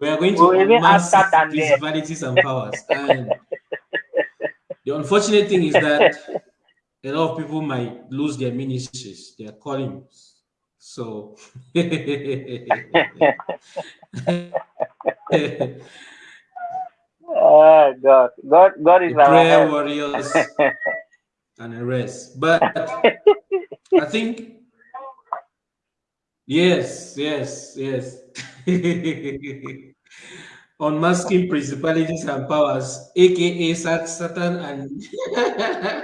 Speaker 1: are going to
Speaker 3: We'll
Speaker 1: unmask principalities and powers. And the unfortunate thing is that a lot of people might lose their ministries, their callings. So
Speaker 3: Oh God, God, God is our
Speaker 1: prayer warriors and the rest. But I think yes, yes, yes. On Unmasking principalities and powers, aka Satan and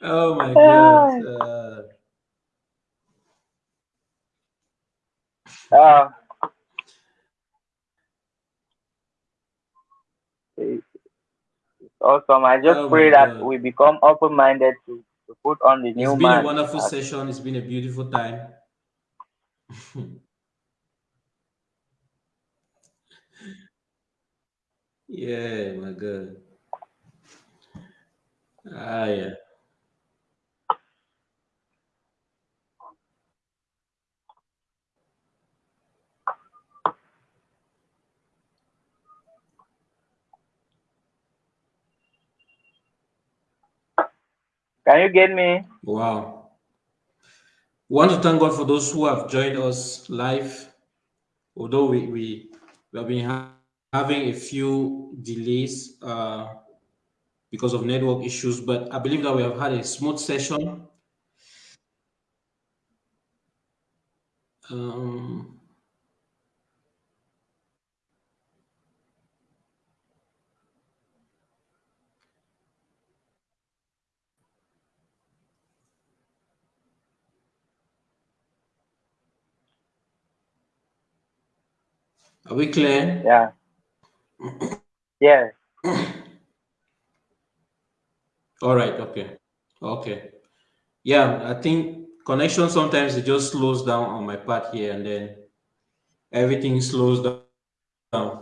Speaker 1: oh my god. Uh,
Speaker 3: Uh, it's awesome. I just
Speaker 1: Oh
Speaker 3: pray that
Speaker 1: God.
Speaker 3: we become open-minded to, to put on the
Speaker 1: it's
Speaker 3: new It's
Speaker 1: been a wonderful
Speaker 3: as-
Speaker 1: session. It's been a beautiful time. yeah, my God. Ah, yeah.
Speaker 3: Can you get me?
Speaker 1: Wow. Want to thank God for those who have joined us live. Although we, we, we have been ha- having a few delays uh, because of network issues, but I believe that we have had a smooth session. Um, are we clear?
Speaker 3: Yeah. Yes.
Speaker 1: All right. Okay. Okay. Yeah, I think connection sometimes it just slows down on my part here, and then everything slows down.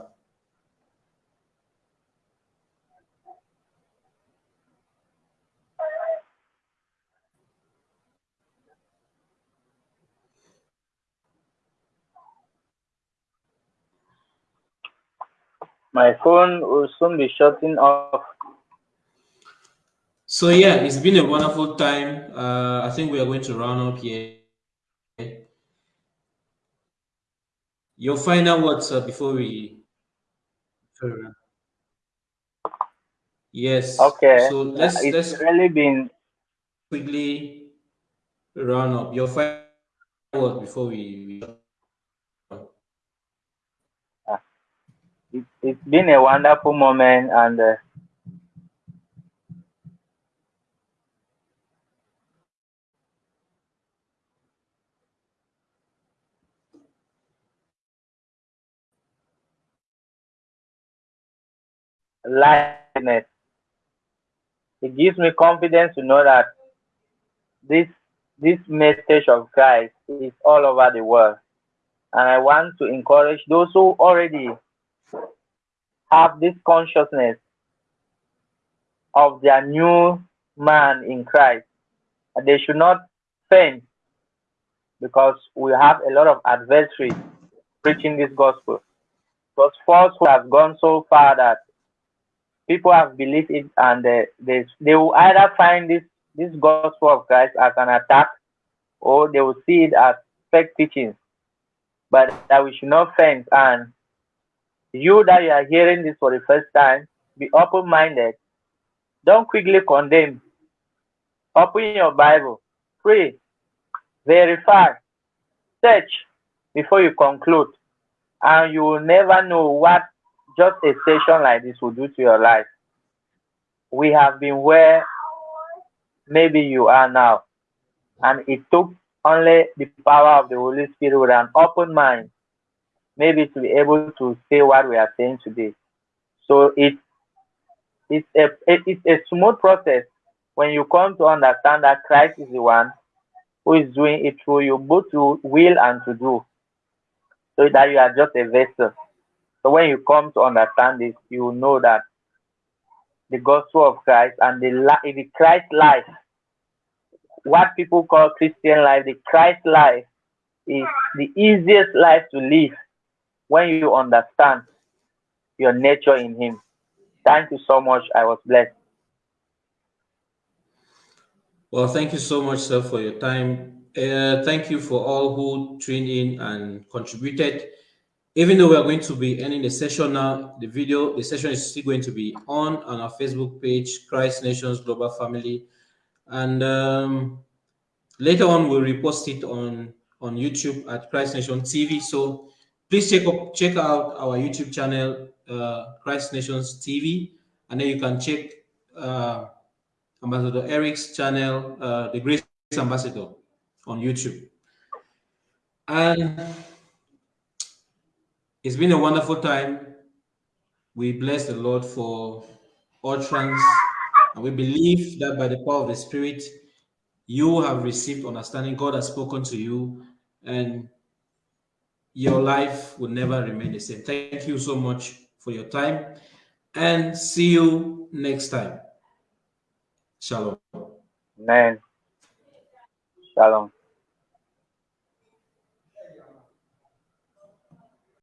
Speaker 3: My phone will soon be shutting off.
Speaker 1: So yeah, it's been a wonderful time. Uh, I think we are going to round up here. Your final words uh, before we. Yes.
Speaker 3: Okay.
Speaker 1: So let's
Speaker 3: It's
Speaker 1: let's
Speaker 3: really been
Speaker 1: quickly round up your final words before we.
Speaker 3: It, it's been a wonderful moment and uh, lightness. It gives me confidence to know that this this message of Christ is all over the world. And I want to encourage those who already have this consciousness of their new man in Christ. And they should not faint because we have a lot of adversary preaching this gospel. Because falsehood has gone so far that people have believed it and they, they, they will either find this, this gospel of Christ as an attack or they will see it as fake teachings. But that we should not faint. And you that you are hearing this for the first time, be open minded. Don't quickly condemn. Open your Bible, pray, verify, search before you conclude. And you will never know what just a session like this will do to your life. We have been where maybe you are now. And it took only the power of the Holy Spirit with an open mind, maybe to be able to say what we are saying today. So it, it's, a, it's a smooth process when you come to understand that Christ is the one who is doing it through you, both to will and to do, so that you are just a vessel. So when you come to understand this, you know that the gospel of Christ and the, the Christ life, what people call Christian life, the Christ life is the easiest life to live when you understand your nature in Him. Thank you so much. I was blessed.
Speaker 1: Well, thank you so much, sir, for your time. Uh, thank you for all who tuned in and contributed. Even though we are going to be ending the session now, the video, the session is still going to be on on our Facebook page, Christ Nations Global Family, and um, later on we'll repost it on on YouTube at Christ Nation TV. So please check up check out our YouTube channel, uh, Christ Nations TV, and then you can check. Uh, Ambassador Eric's channel, uh, The Grace Ambassador on YouTube. And it's been a wonderful time. We bless the Lord for utterance, and we believe that by the power of the Spirit, you have received understanding. God has spoken to you, and your life will never remain the same. Thank you so much for your time, and see you next time. Shalom.
Speaker 3: Amen. Shalom.